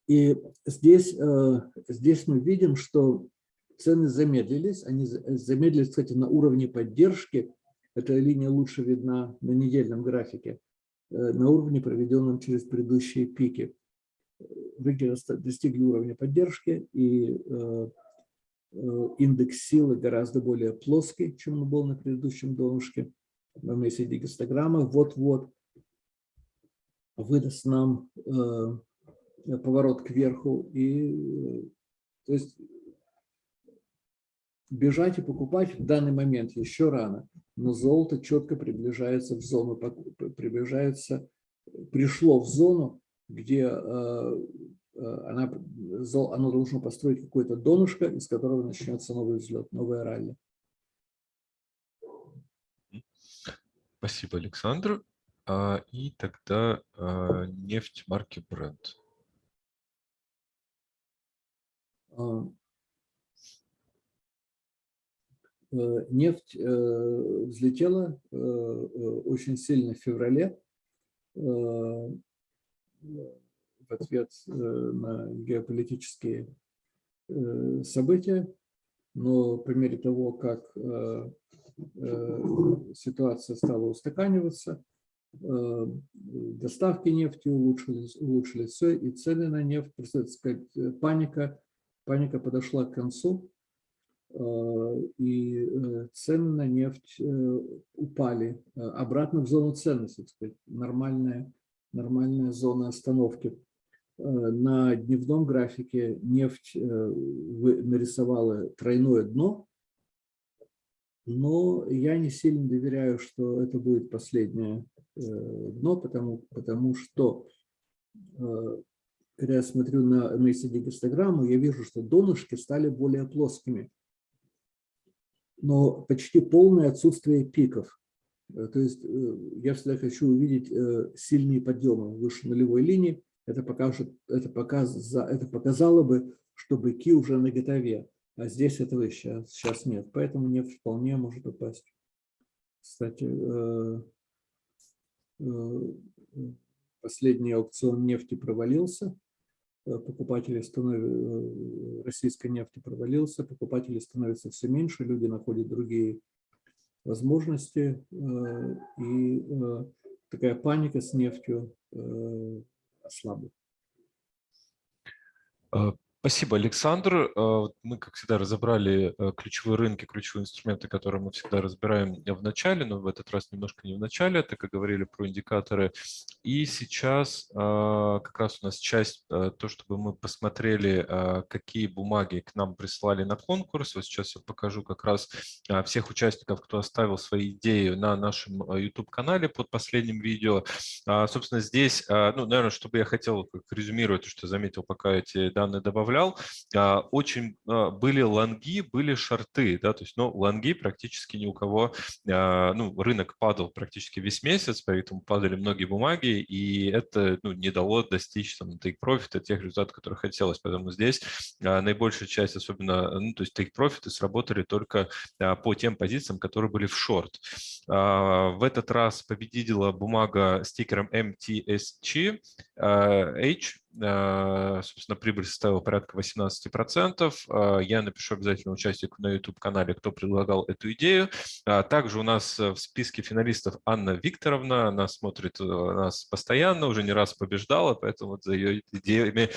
И здесь, э, здесь мы видим, что цены замедлились. Они замедлились, кстати, на уровне поддержки. Эта линия лучше видна на недельном графике, на уровне, проведенном через предыдущие пики. Рынки достигли уровня поддержки, и э, индекс силы гораздо более плоский, чем он был на предыдущем донышке. Если гистограмма вот-вот выдаст нам Э, поворот кверху. И, то есть бежать и покупать в данный момент еще рано, но золото четко приближается в зону, приближается, пришло в зону, где э, э, она, оно должно построить какое-то донышко, из которого начнется новый взлет, новая ралли. Спасибо, Александр. А, и тогда а, нефть марки Brent. А, э, нефть э, взлетела э, очень сильно в феврале. В ответ на геополитические события, но по мере того, как ситуация стала устаканиваться, доставки нефти улучшились, улучшились все, и цены на нефть, просто сказать, паника паника подошла к концу, э, и э, цены на нефть э, упали обратно в зону ценности, так сказать, нормальная, нормальная зона остановки. На дневном графике нефть нарисовала тройное дно, но я не сильно доверяю, что это будет последнее дно, потому, потому что когда я смотрю на, на ECD-гистограмму, я вижу, что донышки стали более плоскими. Но почти полное отсутствие пиков. Э, то есть э, я всегда хочу увидеть э, сильные подъемы выше нулевой линии. Это, покажет, это, показ, это показало бы, что быки уже на готове. А здесь этого сейчас, сейчас нет. Поэтому нефть вполне может упасть. Кстати, последний аукцион нефти провалился. Э, покупателей становятся, э, российской нефти провалился, покупателей становится все меньше, люди находят другие возможности, э, и такая паника с нефтью ослабла. Спасибо, Александр. Э, мы, как всегда, разобрали э, ключевые рынки, ключевые инструменты, которые мы всегда разбираем в начале, но в этот раз немножко не в начале, так как говорили про индикаторы. И сейчас э, как раз у нас часть, то, чтобы мы посмотрели, какие бумаги к нам прислали на конкурс. Вот сейчас я покажу как раз всех участников, кто оставил свои идеи на нашем YouTube-канале под последним видео. А, собственно, здесь, ну, наверное, чтобы я хотел резюмировать то, что заметил, пока эти данные добавляю, представлял, очень были лонги, были шорты, да, то есть, ну, лонги практически ни у кого, ну, рынок падал практически весь месяц, поэтому падали многие бумаги, и это, ну, не дало достичь там take profit тех результатов, которые хотелось, поэтому здесь наибольшая часть, особенно, ну, то есть take profit сработали только по тем позициям, которые были в шорт. В этот раз победила бумага с тикером MTSG H, Э, собственно, прибыль составила порядка 18%. Э, я напишу обязательно участнику на YouTube-канале, кто предлагал эту идею. А также у нас в списке финалистов Анна Викторовна. Она смотрит э, нас постоянно, уже не раз побеждала, поэтому за ее идеями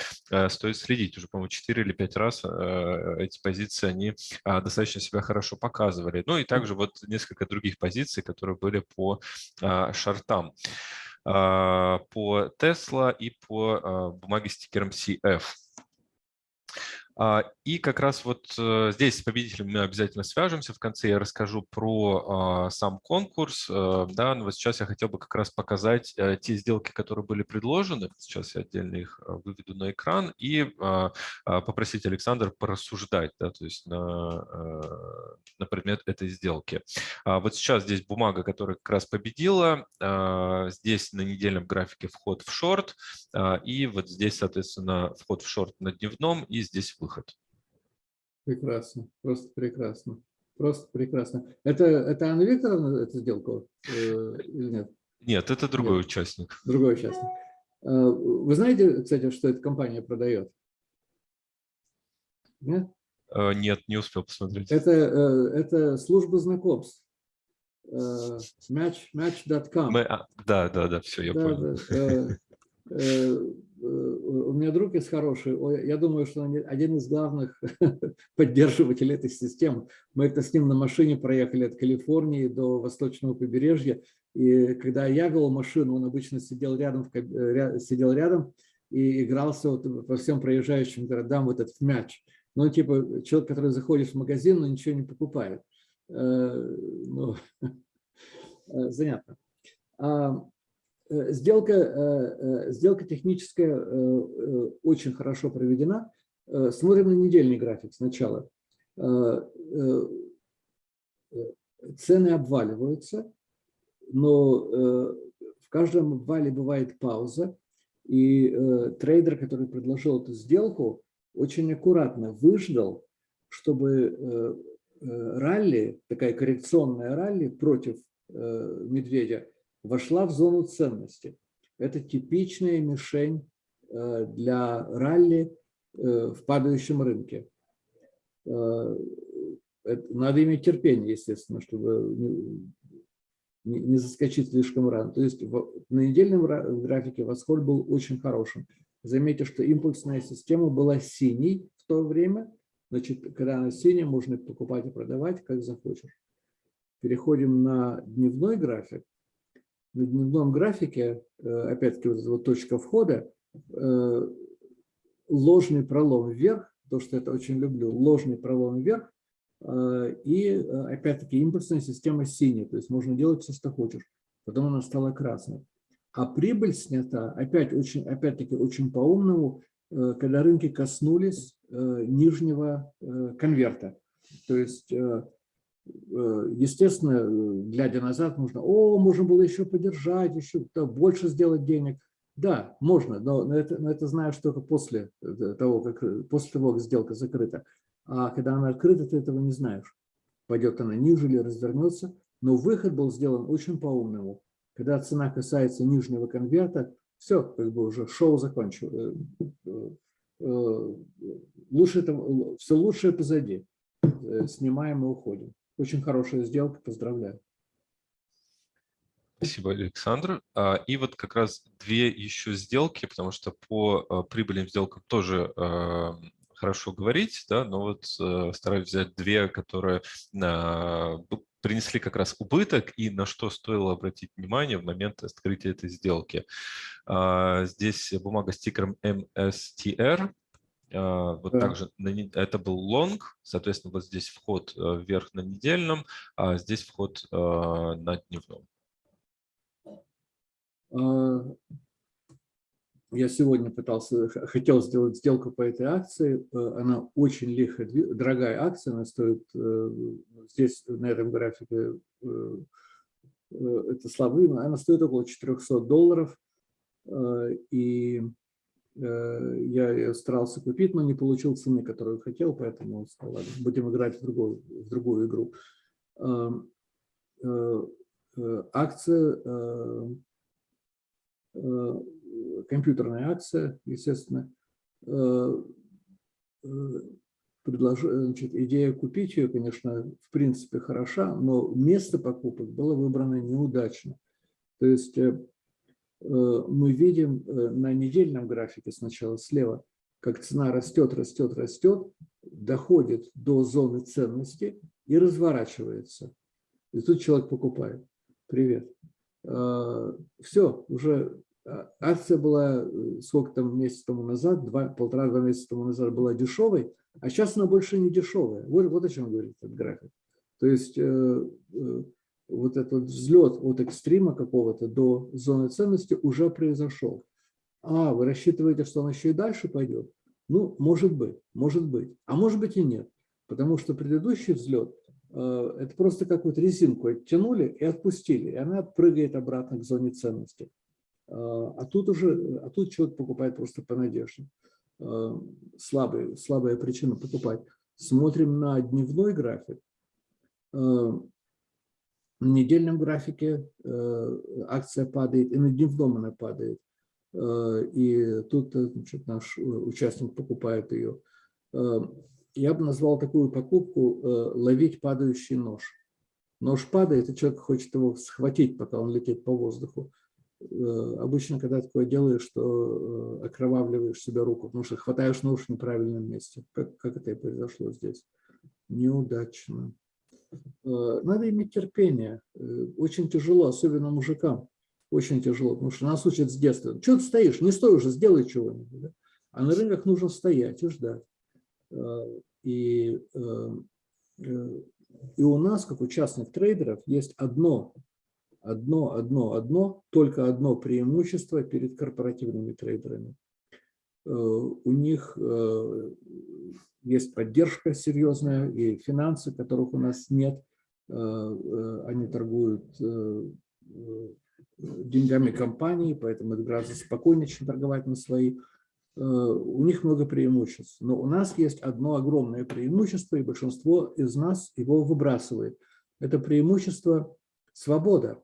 стоит следить. Уже, по-моему, 4 или 5 раз эти позиции, они достаточно себя хорошо показывали. Ну и также вот несколько других позиций, которые были по шортам. А, по Tesla и по а, бумаге с тикером CF. А, и как раз вот э, здесь с победителем мы обязательно свяжемся. В конце я расскажу про а, сам конкурс. Э, да, но вот сейчас я хотел бы как раз показать э, те сделки, которые были предложены. Сейчас я отдельно их выведу на экран и а, попросить Александра порассуждать, да, то есть на, на предмет этой сделки. Вот сейчас здесь бумага, которая как раз победила. Здесь на недельном графике вход в шорт. И вот здесь, соответственно, вход в шорт на дневном и здесь выход выход. Прекрасно, просто прекрасно. Просто прекрасно. Это, это Анна Викторовна эту сделку э, или нет? Нет, это другой нет. участник. Другой участник. Э, вы знаете, кстати, что эта компания продает? Нет? Э, нет, не успел посмотреть. Это, э, это служба знакомств. Match, match.com. А, да, да, да, все, я да, понял. Да, у меня друг есть хороший, я думаю, что он один из главных поддерживателей этой системы. Мы это с ним на машине проехали от Калифорнии до восточного побережья, и когда я вел машину, он обычно сидел рядом, сидел рядом и игрался вот по всем проезжающим городам вот этот мяч. Ну, типа человек, который заходит в магазин, но ничего не покупает. Э, ну, э, занятно. Э, сделка, э, э, сделка техническая очень хорошо проведена. Смотрим на недельный график сначала. Цены обваливаются, но в каждом обвале бывает пауза. И трейдер, который предложил эту сделку, очень аккуратно выждал, чтобы ралли, такая коррекционная ралли против медведя, вошла в зону ценности. Это типичная мишень э, для ралли э, в падающем рынке. Э, надо иметь терпение, естественно, чтобы не заскочить слишком рано. То есть на недельном графике восход был очень хорошим. Заметьте, что импульсная система была синей в то время. Значит, когда она синяя, можно покупать и продавать, как захочешь. Переходим на дневной график на дневном графике, э, опять-таки вот, вот точка входа, э, ложный пролом вверх, то, что это очень люблю, ложный пролом вверх, э, и опять-таки импульсная система синяя, то есть можно делать все, что хочешь. Потом она стала красной. А прибыль снята, опять очень, опять-таки очень по-умному, когда рынки коснулись нижнего конверта. То есть естественно, глядя назад, можно, о, можно было еще поддержать, еще больше сделать денег. Да, можно, но это, но это знаешь только после э, того, как, после того, как сделка закрыта. А когда она открыта, ты этого не знаешь. Пойдет она ниже или развернется. Но выход был сделан очень по-умному. Когда цена касается нижнего конверта, все, как бы уже шоу закончилось. Э, лучше все лучшее позади. Снимаем и уходим. Очень хорошая сделка, поздравляю. Спасибо, Александр. А, и вот как раз две еще сделки, потому что по а, прибыльным сделкам тоже а, хорошо говорить, да, но вот стараюсь взять две, которые принесли как раз убыток и на что стоило обратить внимание в момент открытия этой сделки. Здесь бумага с тикером MSTR, вот да. также это был лонг, соответственно, вот здесь вход э, вверх на недельном, а здесь вход э, на дневном. А, я сегодня пытался, хотел сделать сделку по этой акции. Она очень лихо, дорогая акция, она стоит здесь, на этом графике, это слабый, она стоит около 400 долларов. И я ее старался купить, но не получил цены, которую хотел, поэтому сказал, ладно, будем играть в другую, в другую игру. Акция компьютерная акция, естественно, э, э, предлож... значит, идея купить ее, конечно, в принципе хороша, но место покупок было выбрано неудачно. То есть э, мы видим на недельном графике сначала слева, как цена растет, растет, растет, доходит до зоны ценности и разворачивается. И тут человек покупает. Привет. Все, уже а, акция была э, сколько там месяц тому назад, полтора-два месяца тому назад была дешевой, а сейчас она больше не дешевая. Вот, вот о чем говорит этот график. То есть э, э, вот этот взлет от экстрима какого-то до зоны ценности уже произошел. А, вы рассчитываете, что он еще и дальше пойдет? Ну, может быть, может быть. А может быть и нет. Потому что предыдущий взлет э, – это просто как вот резинку оттянули и отпустили, и она прыгает обратно к зоне ценности. А, а тут уже, а тут человек покупает просто по надежде. А, слабая, слабая причина покупать. Смотрим на дневной график. На недельном графике акция падает, и на дневном она падает. И тут значит, наш участник покупает ее. Я бы назвал такую покупку «ловить падающий нож». Нож падает, и человек хочет его схватить, пока он летит по воздуху. Э, обычно, когда такое делаешь, что э, окровавливаешь себе руку, потому что хватаешь нож в неправильном месте. Как, как это и произошло здесь? Неудачно. Э, надо иметь терпение. Очень тяжело, особенно мужикам. Очень тяжело, потому что нас учат с детства. Чего ты стоишь? Не стой уже, сделай чего-нибудь. Да? А на рынках нужно стоять и ждать. И, и у нас, как у частных трейдеров, есть одно одно, одно, одно, только одно преимущество перед корпоративными трейдерами. Э, у них э, есть поддержка серьезная и финансы, которых у нас нет. Э, они торгуют деньгами компании, поэтому это гораздо спокойнее, чем торговать на свои. У них много преимуществ. Но у нас есть одно огромное преимущество, и большинство из нас его выбрасывает. Это преимущество свобода.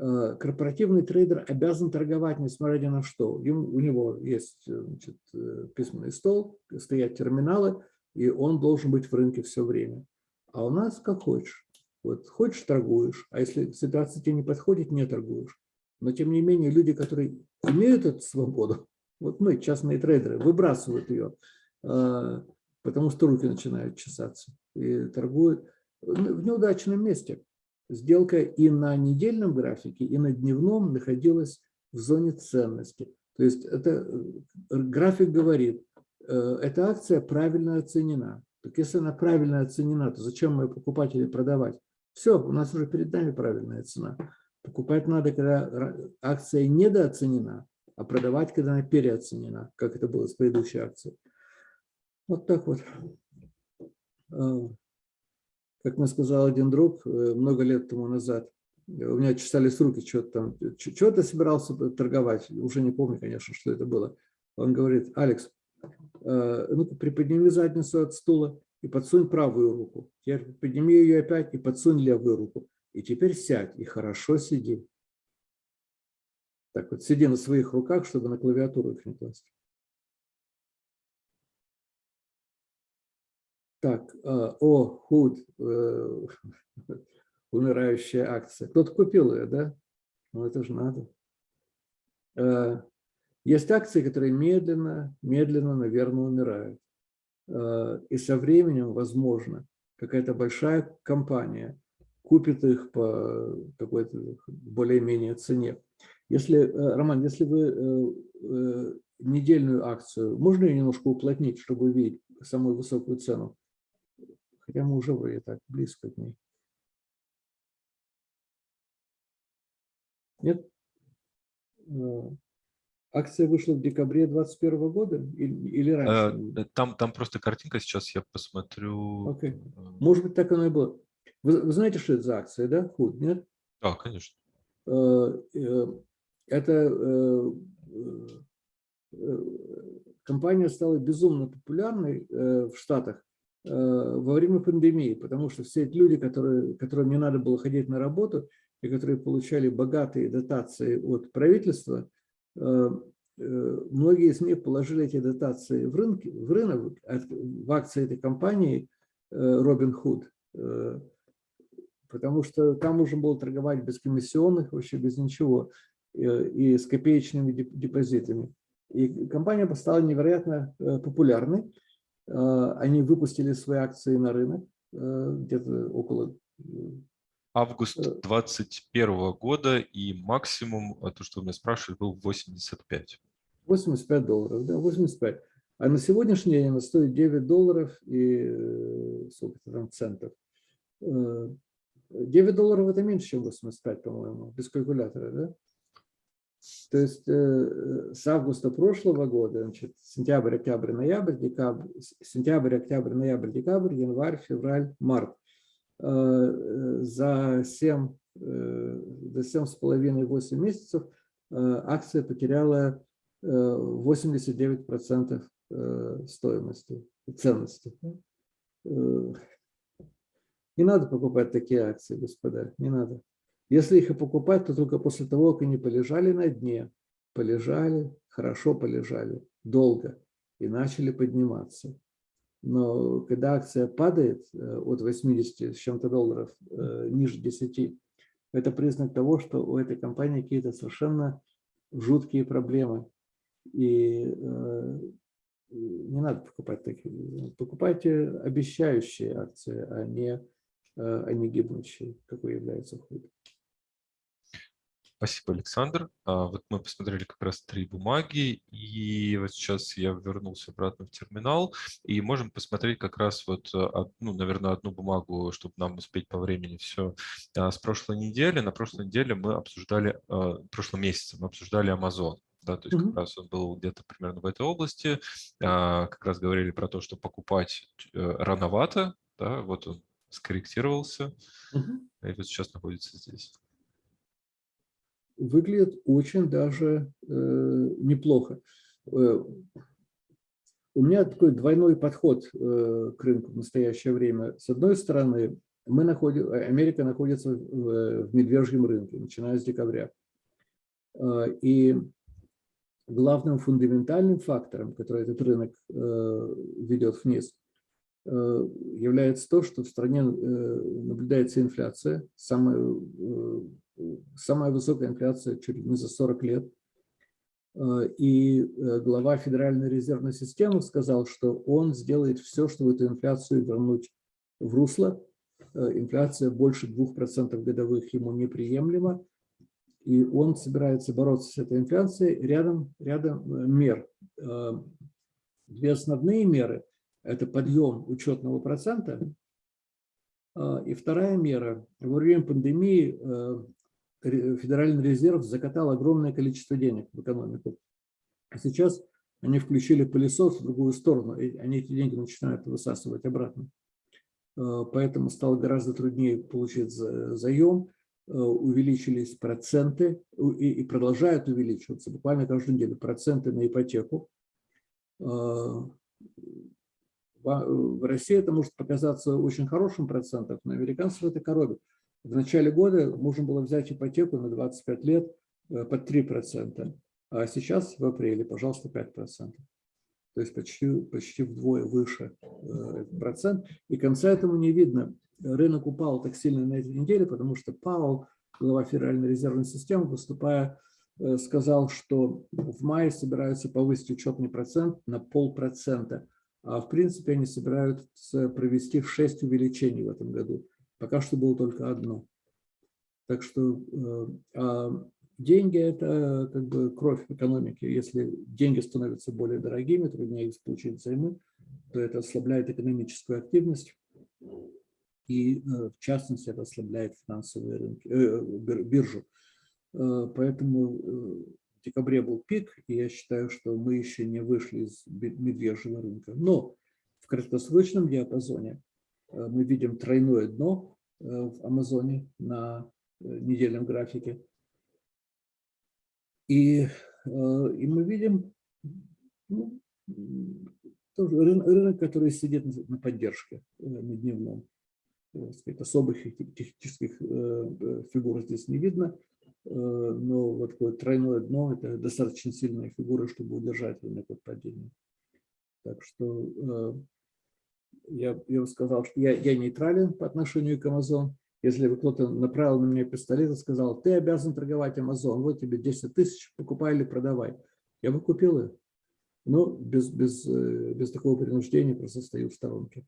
Э, корпоративный трейдер обязан торговать, несмотря ни на что. У него есть э, значит, э, письменный стол, стоят терминалы, и он должен быть в рынке все время. А у нас как хочешь. Вот хочешь – торгуешь, а если ситуация тебе не подходит – не торгуешь. Но тем не менее люди, которые имеют эту свободу, вот мы, частные трейдеры, выбрасывают ее, потому что руки начинают чесаться и торгуют в неудачном месте сделка и на недельном графике, и на дневном находилась в зоне ценности. То есть это э, график говорит, э, эта акция правильно оценена. Так если она правильно оценена, то зачем ее покупать или продавать? Все, у нас уже перед нами правильная цена. Покупать надо, когда акция недооценена, а продавать, когда она переоценена, как это было с предыдущей акцией. Вот так вот. Как мне сказал один друг э, много лет тому назад, у меня чесались руки, что-то там, что-то собирался торговать, уже не помню, конечно, что это было. Он говорит, Алекс, э, ну-ка приподними задницу от стула и подсунь правую руку. Теперь подними ее опять и подсунь левую руку. И теперь сядь и хорошо сиди. Так вот, сиди на своих руках, чтобы на клавиатуру их не класть. Так, э, о, худ, э, умирающая акция. Кто-то купил ее, да? Ну, это же надо. Э, есть акции, которые медленно, медленно, наверное, умирают. И со временем, возможно, какая-то большая компания купит их по какой-то более-менее цене. Если, Роман, если вы недельную акцию, можно ее немножко уплотнить, чтобы увидеть самую высокую цену? Хотя мы уже вроде так близко к ней. Нет? Э, Акция вышла в декабре 2021 года или, или раньше? Э, Там, там просто картинка, сейчас я посмотрю. Окей. Э, Может быть, так оно и было. Вы, вы знаете, что это за акция, да? Худ, нет? Да, конечно. Это компания стала безумно популярной в Штатах во время пандемии, потому что все эти люди, которые, которым не надо было ходить на работу и которые получали богатые дотации от правительства, э, э, многие из них положили эти дотации в, рынки, в рынок, в акции этой компании э, Robinhood, э, потому что там можно было торговать без комиссионных, вообще без ничего, э, и с копеечными деп- депозитами. И компания стала невероятно э, популярной. Э, Они выпустили свои акции на рынок э, где-то около э, Август Э. 21 года и максимум, то, что вы меня спрашивали, был 85. 85 долларов, да, 85. А на сегодняшний день она стоит 9 долларов и сколько там центов. Э, 9 долларов это меньше, чем 85, по-моему, без калькулятора, да? То есть э, с августа прошлого года, значит, сентябрь, октябрь, ноябрь, декабрь, сентябрь, октябрь, ноябрь, декабрь, январь, февраль, март. Э, э, За 7, э, за 7,5-8 месяцев э, акция потеряла э, 89% э, стоимости, ценности. Э, Не надо покупать такие акции, господа, не надо. Если их и покупать, то только после того, как они полежали на дне, полежали, хорошо полежали, долго, и начали подниматься. Но когда акция падает э, от 80 с чем-то долларов э, ниже 10, это признак того, что у этой компании какие-то совершенно жуткие проблемы. И э, не надо покупать такие. Покупайте обещающие акции, а не, а не гибнущие, какой является худ. Спасибо, Александр. А, Вот мы посмотрели как раз три бумаги, и вот сейчас я вернулся обратно в терминал, и можем посмотреть как раз вот, э, ну, наверное, одну бумагу, чтобы нам успеть по времени все с прошлой недели. На прошлой неделе мы обсуждали, э, в прошлом месяце мы обсуждали Amazon. Да, то есть как раз он был где-то примерно в этой области. А, Как раз говорили про то, что покупать э, рановато, да, вот он скорректировался, и вот сейчас находится здесь. Выглядит очень даже э, неплохо. Э, у меня такой двойной подход э, к рынку в настоящее время. С одной стороны, мы находим, Америка находится в, в медвежьем рынке, начиная с декабря. Э, и главным фундаментальным фактором, который этот рынок э, ведет вниз, э, является то, что в стране э, наблюдается инфляция, самая, э, самая высокая инфляция чуть ли не за 40 лет. Э, И э, глава Федеральной резервной системы сказал, что он сделает все, чтобы эту инфляцию вернуть в русло. Э, Инфляция больше 2% годовых ему неприемлема. И он собирается бороться с этой инфляцией рядом, рядом мер. Две основные меры – это подъем учетного процента. И вторая мера. Во время пандемии Федеральный резерв закатал огромное количество денег в экономику. А сейчас они включили пылесос в другую сторону, и они эти деньги начинают высасывать обратно. Э, Поэтому стало гораздо труднее получить за- заем, э, увеличились проценты и продолжают увеличиваться буквально каждую неделю проценты на ипотеку. Э, в России это может показаться очень хорошим процентом, но американцев это коробит. В начале года можно было взять ипотеку на 25 лет э, под 3%, а сейчас в апреле, пожалуйста, 5%. То есть почти, почти вдвое выше э, процент. И конца этому не видно. Рынок упал так сильно на этой неделе, потому что Паул, глава Федеральной резервной системы, выступая, э, сказал, что в мае собираются повысить учетный процент на полпроцента. А в принципе они собираются провести в 6 увеличений в этом году. Пока что было только одно. Так что э, а деньги – это как бы кровь экономики. Если деньги становятся более дорогими, труднее их получить взаймы, то это ослабляет экономическую активность. И э, в частности это ослабляет финансовые рынки, э, бир- биржу. Э, Поэтому в декабре был пик, и я считаю, что мы еще не вышли из медвежьего рынка. Но в краткосрочном диапазоне мы видим тройное дно в Амазоне на недельном графике. И, и мы видим ну, тоже рынок, который сидит на поддержке на дневном. Сказать, особых технических фигур здесь не видно. Э, но вот такое тройное дно – это достаточно сильная фигура, чтобы удержать рынок от падения. Так что э, я, я сказал, что я, я нейтрален по отношению к Amazon. Если бы кто-то направил на меня пистолет и сказал, ты обязан торговать Amazon, вот тебе 10 тысяч, покупай или продавай. Я бы купил их. Но без, без, э, без такого принуждения просто стою в сторонке.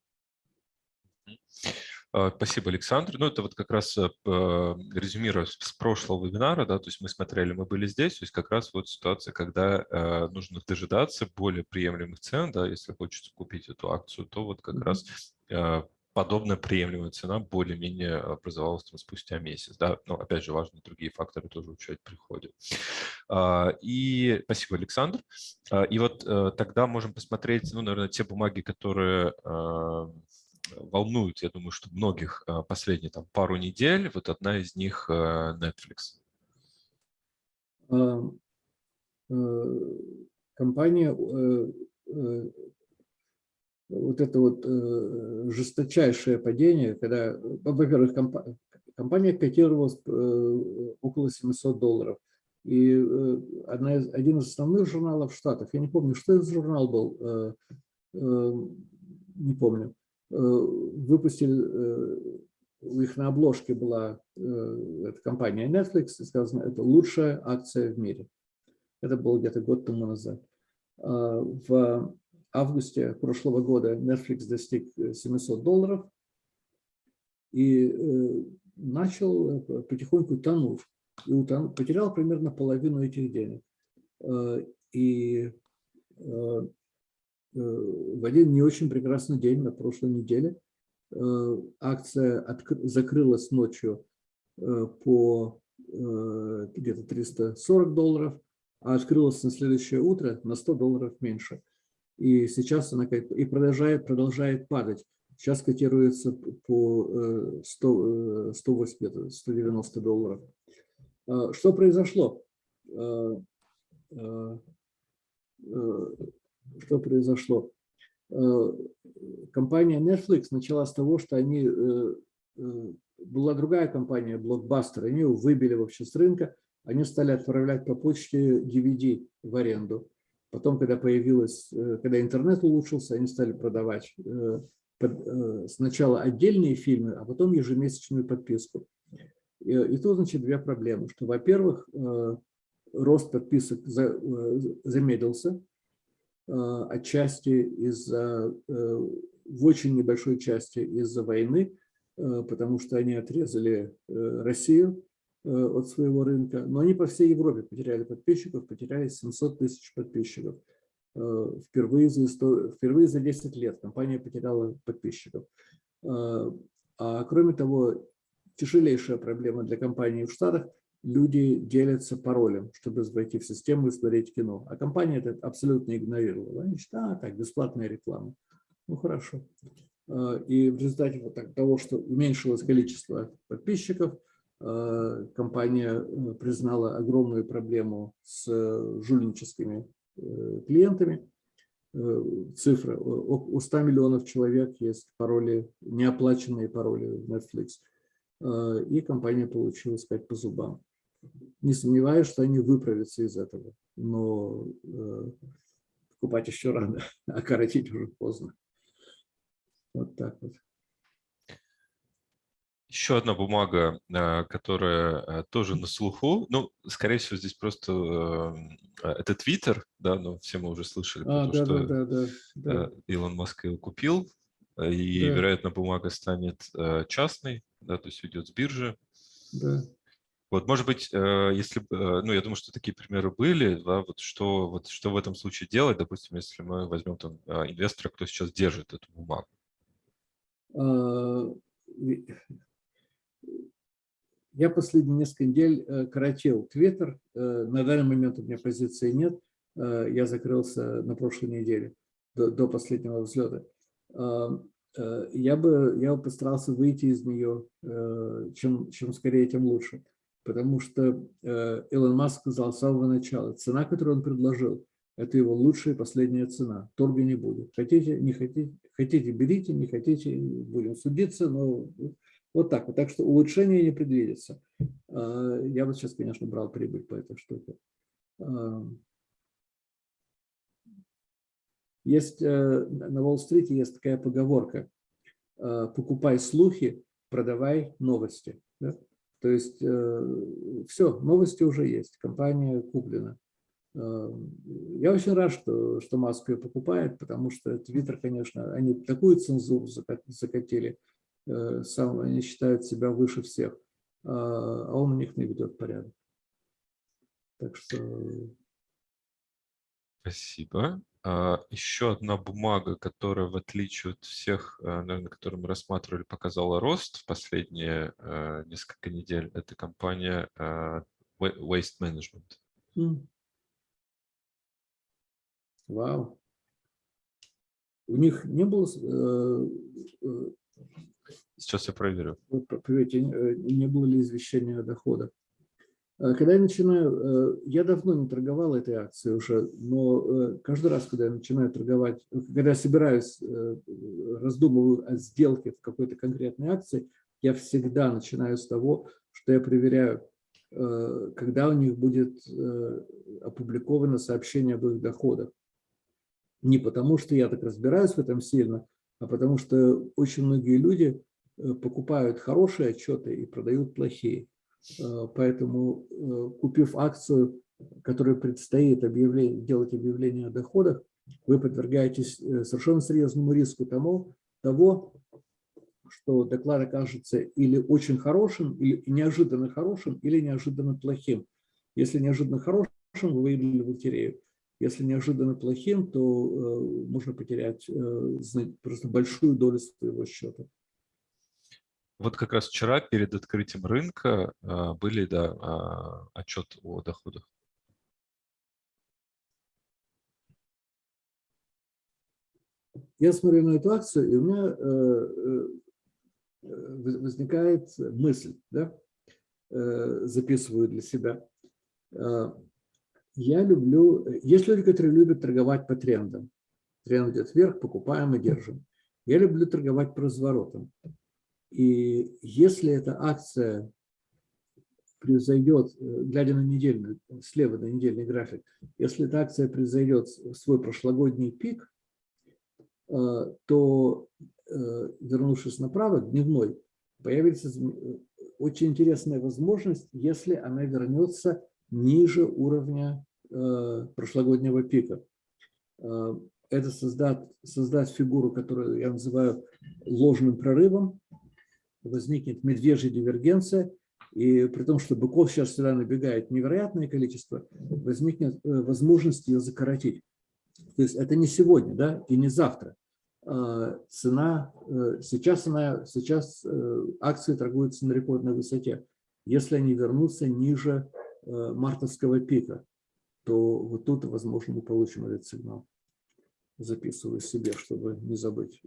А, спасибо, Александр. Ну, это вот как раз э, резюмируя с прошлого вебинара, да, то есть мы смотрели, мы были здесь, то есть как раз вот ситуация, когда э, нужно дожидаться более приемлемых цен, да, если хочется купить эту акцию, то вот как mm -hmm. раз э, подобная приемлемая цена более-менее образовалась там, спустя месяц. Да? Но опять же, важно другие факторы тоже учать при входе. А, и спасибо, Александр. А, и вот тогда можем посмотреть, ну, наверное, те бумаги, которые волнуют, я думаю, что многих а, последние там, пару недель. Вот одна из них а, Netflix. Э, компания, э, э, вот это вот жесточайшее падение, когда, во-первых, компания котировалась около 700 долларов. И одна из, один из основных журналов в Штатах, я не помню, что это журнал был, не помню, Э, выпустили, э, у них на обложке была э, эта компания Netflix, и сказано, это лучшая акция в мире. Это было где-то год тому назад. А, в августе прошлого года Netflix достиг 700 долларов и начал потихоньку тонуть. И утон, потерял примерно половину этих денег. И Э, в один не очень прекрасный день на прошлой неделе э, акция закрылась ночью э, по где-то 340 долларов, а открылась на следующее утро на 100 долларов меньше. И сейчас она и продолжает, продолжает падать. Сейчас котируется по 100, 180, 190 долларов. Что произошло? Что произошло. Э, компания Netflix начала с того, что они, э, э, была другая компания, Blockbuster, они его выбили вообще с рынка, они стали отправлять по почте DVD в аренду. Потом, когда появилась, когда интернет улучшился, они стали продавать сначала отдельные фильмы, а потом ежемесячную подписку. И, и тут, значит, две проблемы, что, во-первых, рост подписок замедлился, отчасти из-за, э, в очень небольшой части из-за войны, э, потому что они отрезали Россию от своего рынка, но они по всей Европе потеряли подписчиков, потеряли 700 тысяч подписчиков. Впервые за, впервые за 10 лет компания потеряла подписчиков. А кроме того, тяжелейшая проблема для компании в Штатах – люди делятся паролем, чтобы войти в систему и смотреть кино. А компания это абсолютно игнорировала. Они считают, а, так, бесплатная реклама. Ну, хорошо. А, и в результате вот того, что уменьшилось количество подписчиков, а, компания э, признала огромную проблему с жульническими э, клиентами. Э, цифра. У 100 миллионов человек есть пароли, неоплаченные пароли в Netflix. И компания получила сказать по зубам не сомневаюсь, что они выправятся из этого, но э, покупать еще рано, а коротить уже поздно. Вот так вот. Еще одна бумага, э, которая э, тоже на слуху. Ну, скорее всего, здесь просто э, это Твиттер, да, но все мы уже слышали, а, да, что да, да, да, Илон Маск его купил, и, да. вероятно, бумага станет частной, да, то есть уйдет с биржи. Да. Вот, может быть, э, если, э, ну, я думаю, что такие примеры были, да, вот что, вот что в этом случае делать, допустим, если мы возьмем там а, инвестора, кто сейчас держит эту бумагу? Я последние несколько недель коротил Твиттер. На данный момент у меня позиции нет. Я закрылся на прошлой неделе до, до последнего взлета. Я бы, я бы постарался выйти из нее, чем, чем скорее, тем лучше. Потому что Илон Маск сказал с самого начала, цена, которую он предложил, это его лучшая последняя цена. Торга не будет. Хотите, не хотите, хотите, берите, не хотите, будем судиться, но вот так вот. Так что улучшения не предвидится. А, я вот сейчас, конечно, брал прибыль по этой штуке. А, есть э, на Уолл-стрите есть такая поговорка «А, «покупай слухи, продавай новости». Да? То есть э, все, новости уже есть, компания куплена. Эм, я очень рад, что, что Маск ее покупает, потому что Твиттер, конечно, они такую цензуру закатили, э, сам, они считают себя выше всех, а он у них не ведет порядок. Так что... Спасибо. А, еще одна бумага, которая, в отличие от всех, э, наверное, которые мы рассматривали, показала рост в последние э, несколько недель, это компания Waste Management. Вау. У них не было... Э, э, Сейчас я проверю. Проверьте, э, не было ли извещения о доходах. Когда я начинаю, я давно не торговал этой акцией уже, но каждый раз, когда я начинаю торговать, когда я собираюсь, раздумываю о сделке в какой-то конкретной акции, я всегда начинаю с того, что я проверяю, когда у них будет опубликовано сообщение об их доходах. Не потому, что я так разбираюсь в этом сильно, а потому что очень многие люди э, покупают хорошие отчеты и продают плохие. Э, поэтому, э, купив акцию, которая предстоит объявление, делать объявление о доходах, вы подвергаетесь совершенно серьезному риску тому, того, что доклад окажется или очень хорошим, или неожиданно хорошим, или неожиданно плохим. Если неожиданно хорошим, вы выиграли лотерею. Если неожиданно плохим, то э, можно потерять э, просто большую долю своего счета. Вот как раз вчера перед открытием рынка э, были да, э, отчет о доходах. Я смотрю на эту акцию, и у меня э, э, возникает мысль, да? э, записываю для себя. Э, я люблю, есть люди, которые любят торговать по трендам. Тренд идет вверх, покупаем и держим. Я люблю торговать по разворотам. И если эта акция произойдет, глядя на недельный, слева на недельный график, если эта акция произойдет свой прошлогодний пик, э, то, э, вернувшись направо, дневной, появится очень интересная возможность, если она вернется ниже уровня э, прошлогоднего пика. Э, это создать, создать фигуру, которую я называю ложным прорывом, возникнет медвежья дивергенция, и при том, что быков сейчас сюда набегает невероятное количество, возникнет э, возможность ее закоротить. То есть это не сегодня да, и не завтра. Цена, сейчас, она, сейчас акции торгуются на рекордной высоте. Если они вернутся ниже Э, мартовского пика, то вот тут, возможно, мы получим этот сигнал. Записываю себе, чтобы не забыть.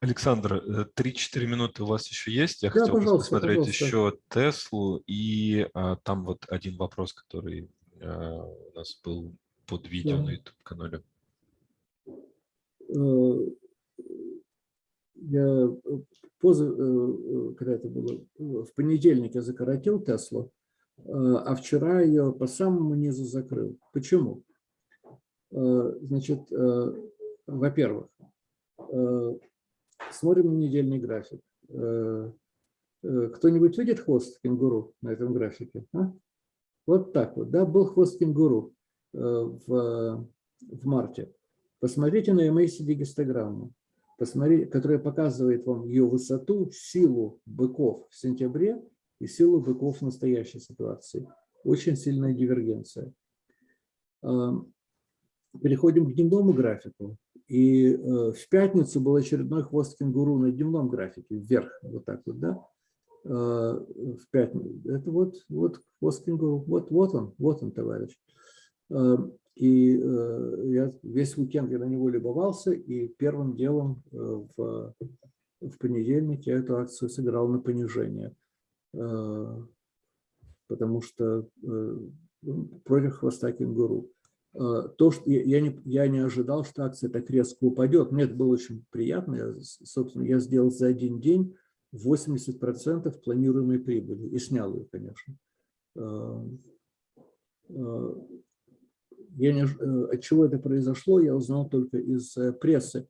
Александр, 3-4 э, минуты у вас еще есть. Я да, хотел посмотреть пожалуйста. еще Теслу. И а, там вот один вопрос, который а, у нас был под видео да. на YouTube-канале. Э, я поза, э, когда это было, в понедельник я закоротил Теслу, а вчера ее по самому низу закрыл. Почему? Значит, во-первых, смотрим на недельный график. Кто-нибудь видит хвост кенгуру на этом графике? А? Вот так вот, да, был хвост кенгуру в, в марте. Посмотрите на MACD гистограмму которая показывает вам ее высоту, силу быков в сентябре и силу быков в настоящей ситуации. Очень сильная дивергенция. Переходим к дневному графику. И э, в пятницу был очередной хвост кенгуру на дневном графике, вверх, вот так вот, да? в пятницу. Это вот, вот хвост кенгуру, вот, вот он, вот он, товарищ. И я весь уикенд я на него любовался, и первым делом в, в понедельник я эту акцию сыграл на понижение, потому что против хвоста кенгуру. Э, то, что я не, я не ожидал, что акция так резко упадет. Мне это было очень приятно. Я, собственно, я сделал за один день 80% планируемой прибыли и снял ее, конечно. Э, э, я не, от чего это произошло, я узнал только из прессы.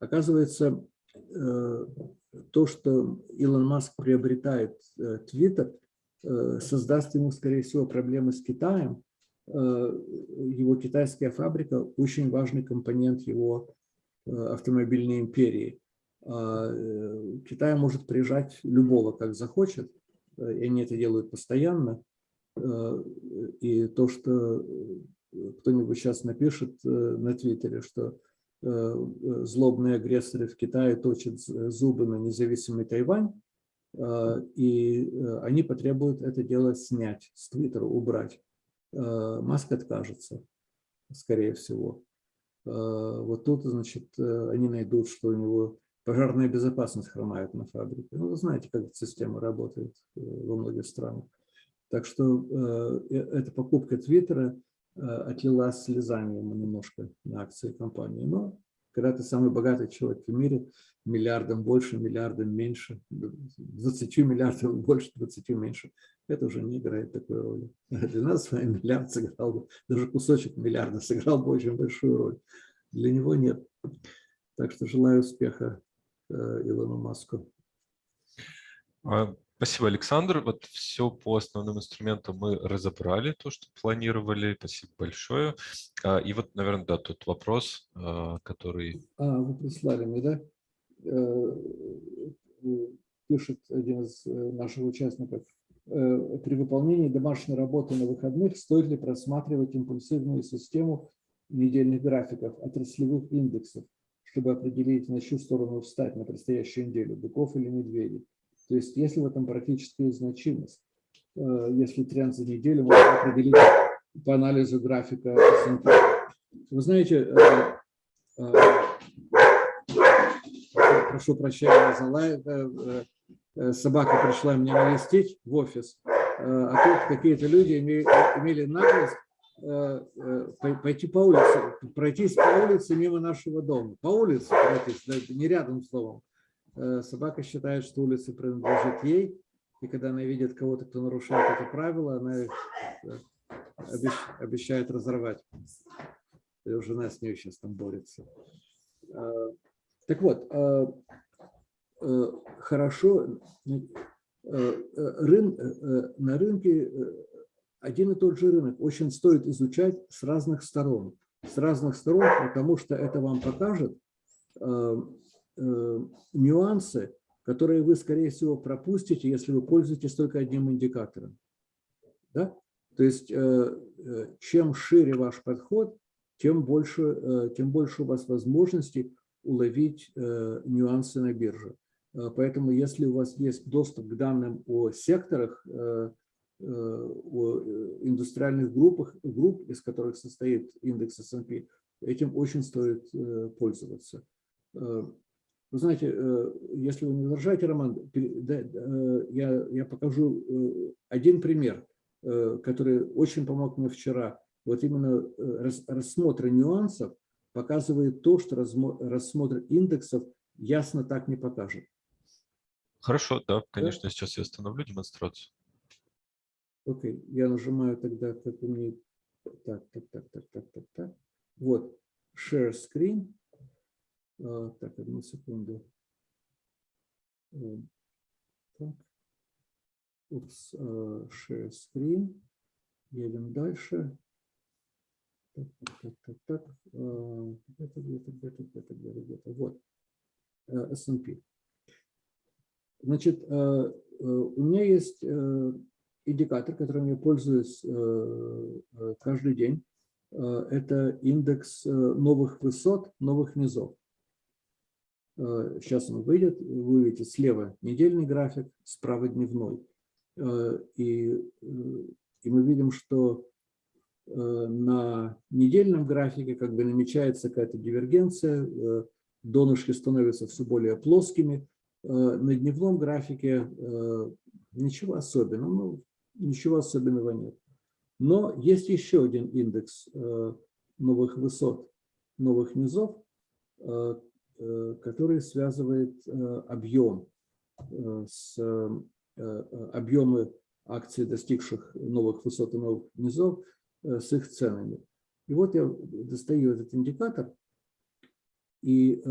Оказывается, то, что Илон Маск приобретает Твиттер, создаст ему, скорее всего, проблемы с Китаем, его китайская фабрика очень важный компонент его э, автомобильной империи. А, э, Китай может прижать любого, как захочет, и они это делают постоянно. И то, что кто-нибудь сейчас напишет на Твиттере, что злобные агрессоры в Китае точат зубы на независимый Тайвань, и они потребуют это дело снять с Твиттера, убрать. Э, Маск откажется, скорее всего. Э, вот тут, значит, э, они найдут, что у него пожарная безопасность хромает на фабрике. Ну, вы знаете, как эта система работает во многих странах. Так что эта покупка Твиттера отлила слезами ему немножко на акции компании. Но когда ты самый богатый человек в мире, миллиардом больше, миллиардом меньше, 20 миллиардов больше, 20 меньше, это уже не играет такой роли. Для нас с вами миллиард сыграл бы, даже кусочек миллиарда сыграл бы очень большую роль. Для него нет. Так что желаю успеха э, Илону Маску. Спасибо, Александр. Вот все по основным инструментам мы разобрали, то, что планировали. Спасибо большое. А, и вот, наверное, да, тот вопрос, а, который... А, вы прислали мне, да? Э, пишет один из э, наших участников Э, при выполнении домашней работы на выходных стоит ли просматривать импульсивную систему недельных графиков, отраслевых индексов, чтобы определить, на чью сторону встать на предстоящую неделю, быков или медведей. То есть есть ли в этом практическая значимость? Э, если тренд за неделю можно определить по анализу графика S&P. Вы знаете, э, прошу прощения за лайк, Э, собака пришла меня навестить в офис, э, а тут какие-то люди имели, наглость э, пойти по улице, пройтись по улице мимо нашего дома. По улице пройтись, не рядом словом. Собака считает, что улица принадлежит ей, и когда она видит кого-то, кто нарушает это правило, она обещает разорвать. И жена с ней сейчас там борется. Так вот, Э, хорошо, э, э, рын, на рынке один и тот же рынок очень стоит изучать с разных сторон. С разных сторон, потому что это вам покажет нюансы, которые вы, скорее всего, пропустите, если вы пользуетесь только одним индикатором. Да? То есть, чем шире ваш подход, тем больше, тем больше у вас возможностей уловить нюансы на бирже. Э, поэтому если у вас есть доступ к данным о секторах, э, э, о индустриальных группах, групп, из которых состоит индекс S&P, этим очень стоит пользоваться. Вы знаете, если вы не возражаете, Роман, я, я покажу один пример, который очень помог мне вчера. Вот именно рассмотр нюансов показывает то, что рассмотр индексов ясно так не покажет. Хорошо, да, конечно, да? сейчас я остановлю демонстрацию. Окей, okay. я нажимаю тогда, как у меня... Так, так, так, так, так, так, так. Вот, share screen. А, так, одну секунду. Э, так. Упс, share screen. Едем дальше. Так, так, так, так. Uh, где-то, где-то, где-то, где-то, где-то, где-то. Вот. S&P. Значит, э, э, у меня есть э, индикатор, которым я пользуюсь каждый день. Это индекс новых высот, новых низов. Сейчас он выйдет, вы видите слева недельный график, справа дневной. И, и мы видим, что на недельном графике как бы намечается какая-то дивергенция, донышки становятся все более плоскими. На дневном графике ничего особенного, ну, ничего особенного нет. Но есть еще один индекс э, новых высот, новых низов, э, э, который связывает объем с объемы акций, достигших новых высот и новых низов, с их ценами. И вот я достаю этот индикатор и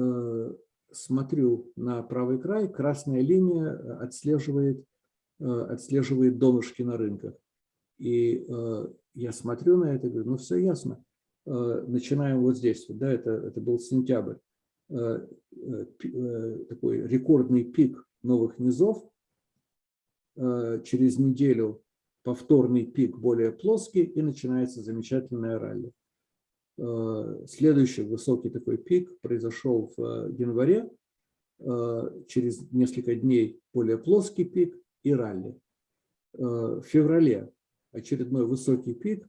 смотрю на правый край, красная линия отслеживает, отслеживает донышки на рынках. И э, я смотрю на это и говорю, ну все ясно. Э, начинаем вот здесь, да, это, это был сентябрь. Э, такой рекордный пик новых низов. Через неделю повторный пик более плоский и начинается замечательная ралли. Следующий высокий такой пик произошел в январе. Через несколько дней более плоский пик и ралли. В феврале очередной высокий пик,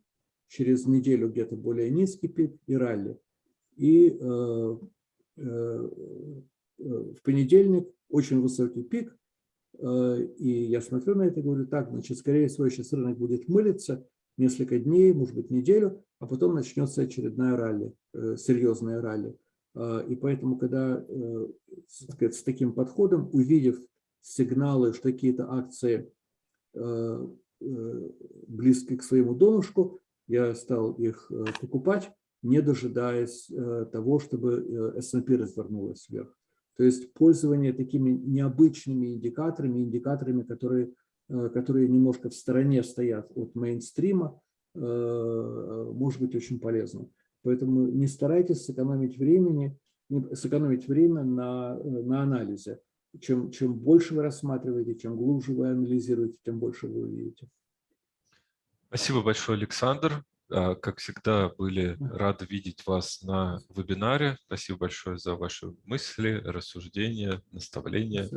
через неделю где-то более низкий пик и ралли. И э, э, э, в понедельник очень высокий пик, э, и я смотрю на это и говорю, так, значит, скорее всего, сейчас рынок будет мылиться несколько дней, может быть, неделю, а потом начнется очередная ралли, э, серьезная ралли. Э, и поэтому, когда э, сказать, с таким подходом, увидев сигналы, что какие-то акции э, Э, близкие к своему донышку, я стал их э, покупать, не дожидаясь э, того, чтобы S&P развернулась вверх. То есть пользование такими необычными индикаторами, индикаторами, которые, которые немножко в стороне стоят от мейнстрима, может быть очень полезно. Поэтому не старайтесь сэкономить, времени, сэкономить время на, на анализе чем, чем больше вы рассматриваете, чем глубже вы анализируете, тем больше вы увидите. Спасибо большое, Александр. А, как всегда, были рады видеть вас на вебинаре. Спасибо большое за ваши мысли, рассуждения, наставления.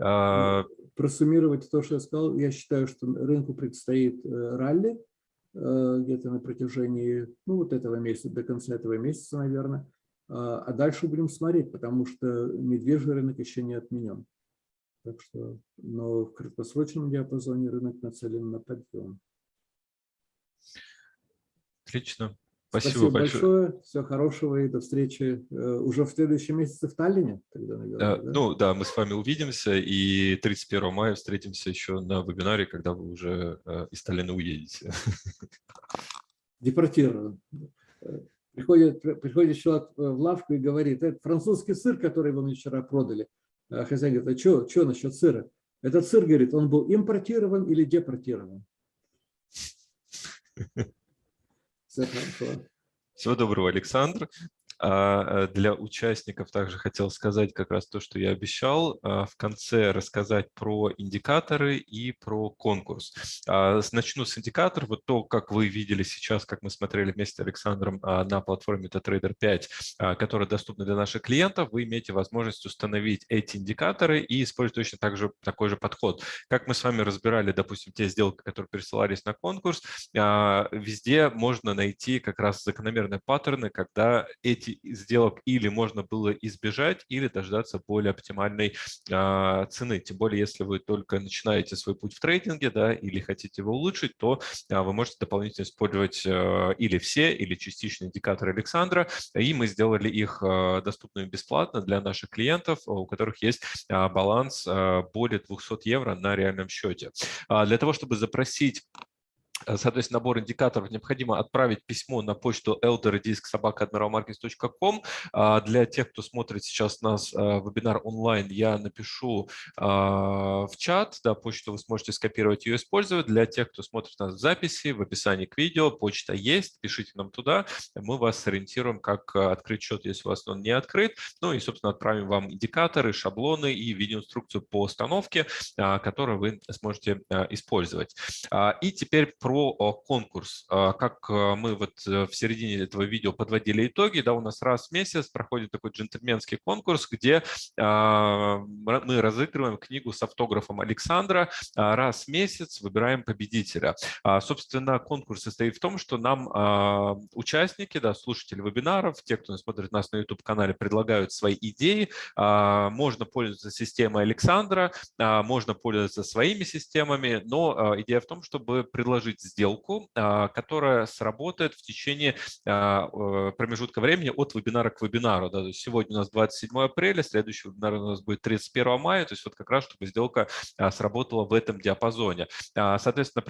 А... Просуммировать то, что я сказал, я считаю, что рынку предстоит э, ралли э, где-то на протяжении ну, вот этого месяца, до конца этого месяца, наверное. А, а дальше будем смотреть, потому что медвежий рынок еще не отменен. Так что, но в краткосрочном диапазоне рынок нацелен на подъем. Отлично. Спасибо, Спасибо большое. большое. Всего хорошего и до встречи э, уже в следующем месяце в Таллине. Тогда, наверное, да? Ну да, мы с вами увидимся и 31 мая встретимся еще на вебинаре, когда вы уже э, из Таллина уедете. Депортирован. Приходит, приходит человек в лавку и говорит, это французский сыр, который вы мне вчера продали. А хозяин говорит, а что, что насчет сыра? Этот сыр, говорит, он был импортирован или депортирован? Всего доброго, Александр. А, э, для участников также хотел сказать как раз то, что я обещал, а, в конце рассказать про индикаторы и про конкурс. А, начну с индикаторов. Вот то, как вы видели сейчас, как мы смотрели вместе с Александром на платформе MetaTrader 5, которая доступна для наших клиентов, вы имеете возможность установить эти индикаторы и использовать точно так же, такой же подход. Как мы с вами разбирали, допустим, те сделки, которые присылались на конкурс, везде можно найти как раз закономерные паттерны, когда эти сделок или можно было избежать, или дождаться более оптимальной а, цены. Тем более, если вы только начинаете свой путь в трейдинге, да, или хотите его улучшить, то а, вы можете дополнительно использовать а, или все, или частичные индикаторы Александра, и мы сделали их доступными бесплатно для наших клиентов, у которых есть баланс более 200 евро на реальном счете. Для того, чтобы запросить соответственно, набор индикаторов необходимо отправить письмо на почту elderdisk.admiralmarkets.com. А, для тех, кто смотрит сейчас нас э, вебинар онлайн, я напишу а, в чат, да, почту вы сможете скопировать ее использовать. Для тех, кто смотрит нас в записи, в описании к видео, почта есть, пишите нам туда, мы вас сориентируем, как э, открыть счет, если у вас он не открыт. Ну и, собственно, отправим вам индикаторы, шаблоны и видеоинструкцию по установке, а, которую вы сможете использовать. И теперь про про конкурс. Как мы вот в середине этого видео подводили итоги, да, у нас раз в месяц проходит такой джентльменский конкурс, где мы разыгрываем книгу с автографом Александра, раз в месяц выбираем победителя. Собственно, конкурс состоит в том, что нам участники, да, слушатели вебинаров, те, кто смотрит нас на YouTube-канале, предлагают свои идеи. Можно пользоваться системой Александра, можно пользоваться своими системами, но идея в том, чтобы предложить сделку, которая сработает в течение промежутка времени от вебинара к вебинару. Да, сегодня у нас 27 апреля, следующий вебинар у нас будет 31 мая, то есть вот как раз, чтобы сделка сработала в этом диапазоне. Соответственно,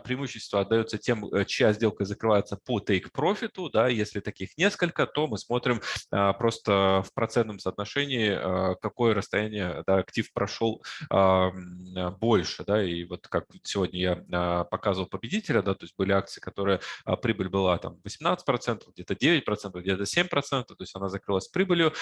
преимущество отдается тем, чья сделка закрывается по take-profit, да, если таких несколько, то мы смотрим просто в процентном соотношении, какое расстояние да, актив прошел больше, да, и вот как сегодня я показывал победителя, да, то есть были акции, которые прибыль была там 18%, где-то 9%, где-то 7%, то есть она закрылась прибылью,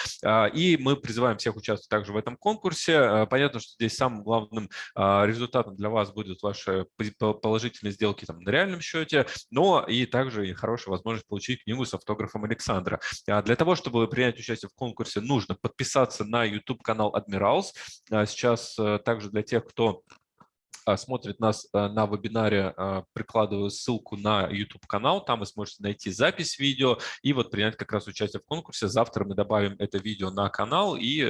и мы призываем всех участвовать также в этом конкурсе. Понятно, что здесь самым главным результатом для вас будут ваши положительные сделки там на реальном счете, но и также и хорошая возможность получить книгу с автографом Александра. Для того, чтобы принять участие в конкурсе, нужно подписаться на YouTube-канал Admirals. Сейчас э, также для тех, кто а, смотрит нас а, на вебинаре, а, прикладываю ссылку на YouTube-канал, там вы сможете найти запись видео и вот принять как раз участие в конкурсе. Завтра мы добавим это видео на канал и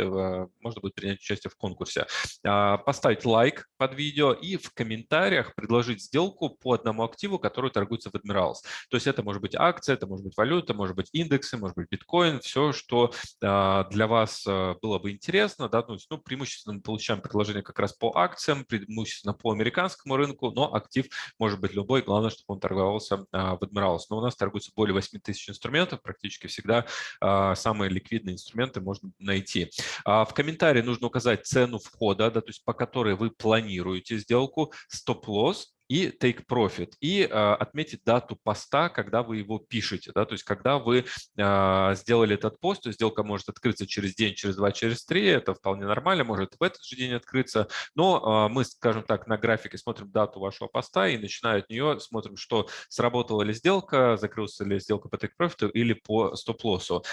можно будет принять участие в конкурсе. Поставить лайк под видео и в комментариях предложить сделку по одному активу, который торгуется в Admirals. То есть это может быть акция, это может быть валюта, может быть индексы, может быть биткоин, все, что для вас было бы интересно. Да? Ну, преимущественно мы получаем предложение как раз по акциям, преимущественно по американскому рынку, но актив может быть любой, главное, чтобы он торговался а, в Admirals. Но у нас торгуется более 8 тысяч инструментов, практически всегда а, самые ликвидные инструменты можно найти. А, в комментарии нужно указать цену входа, да, то есть по которой вы планируете сделку, стоп-лосс, и take profit, и а, отметить дату поста, когда вы его пишете. Да? То есть когда вы а, сделали этот пост, то сделка может открыться через день, через два, через три, это вполне нормально, может в этот же день открыться, но а, мы, скажем так, на графике смотрим дату вашего поста и начиная от нее смотрим, что сработала ли сделка, закрылась ли сделка по take profit или по стоп-лоссу.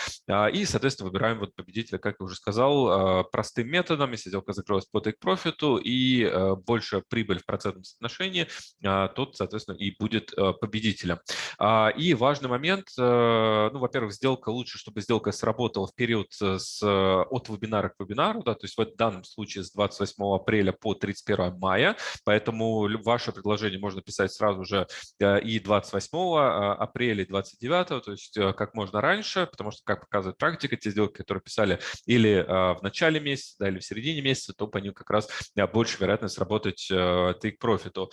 И, соответственно, выбираем вот победителя, как я уже сказал, простым методом, если сделка закрылась по take profit и больше прибыль в процентном соотношении, тот, соответственно, и будет э, победителем. А, и важный момент, э, ну, во-первых, сделка лучше, чтобы сделка сработала в период э, с, от вебинара к вебинару, да, то есть в данном случае с 28 апреля по 31 мая, поэтому ваше предложение можно писать сразу же и 28 а, апреля, и 29, то есть как можно раньше, потому что, как показывает практика, те сделки, которые писали или в начале месяца, да, или в середине месяца, то по ним как раз больше вероятность работать take profit.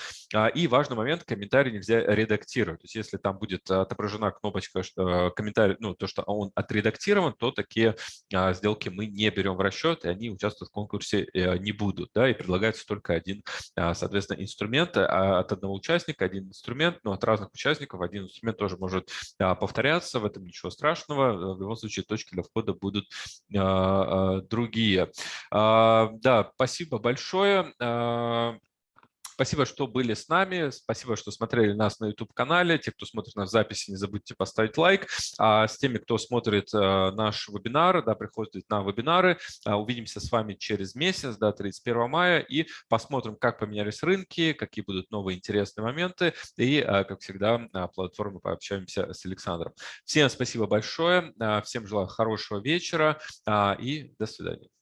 И важный момент, комментарий нельзя редактировать. То есть если там будет отображена кнопочка что, комментарий, ну, то, что он отредактирован, то такие а, сделки мы не берем в расчет, и они участвовать в конкурсе э, не будут. Да, и предлагается только один, а, соответственно, инструмент а, от одного участника, один инструмент, но от разных участников один инструмент тоже может повторяться, в этом ничего страшного. В любом случае точки для входа будут другие. Да, спасибо большое. Спасибо, что были с нами. Спасибо, что смотрели нас на YouTube-канале. Те, кто смотрит нас в записи, не забудьте поставить лайк. А с теми, кто смотрит э, наш вебинар, да, приходит на вебинары, э, увидимся с вами через месяц, да, 31 мая, и посмотрим, как поменялись рынки, какие будут новые интересные моменты. И, э, как всегда, на платформе пообщаемся с Александром. Всем спасибо большое. Всем желаю хорошего вечера и до свидания.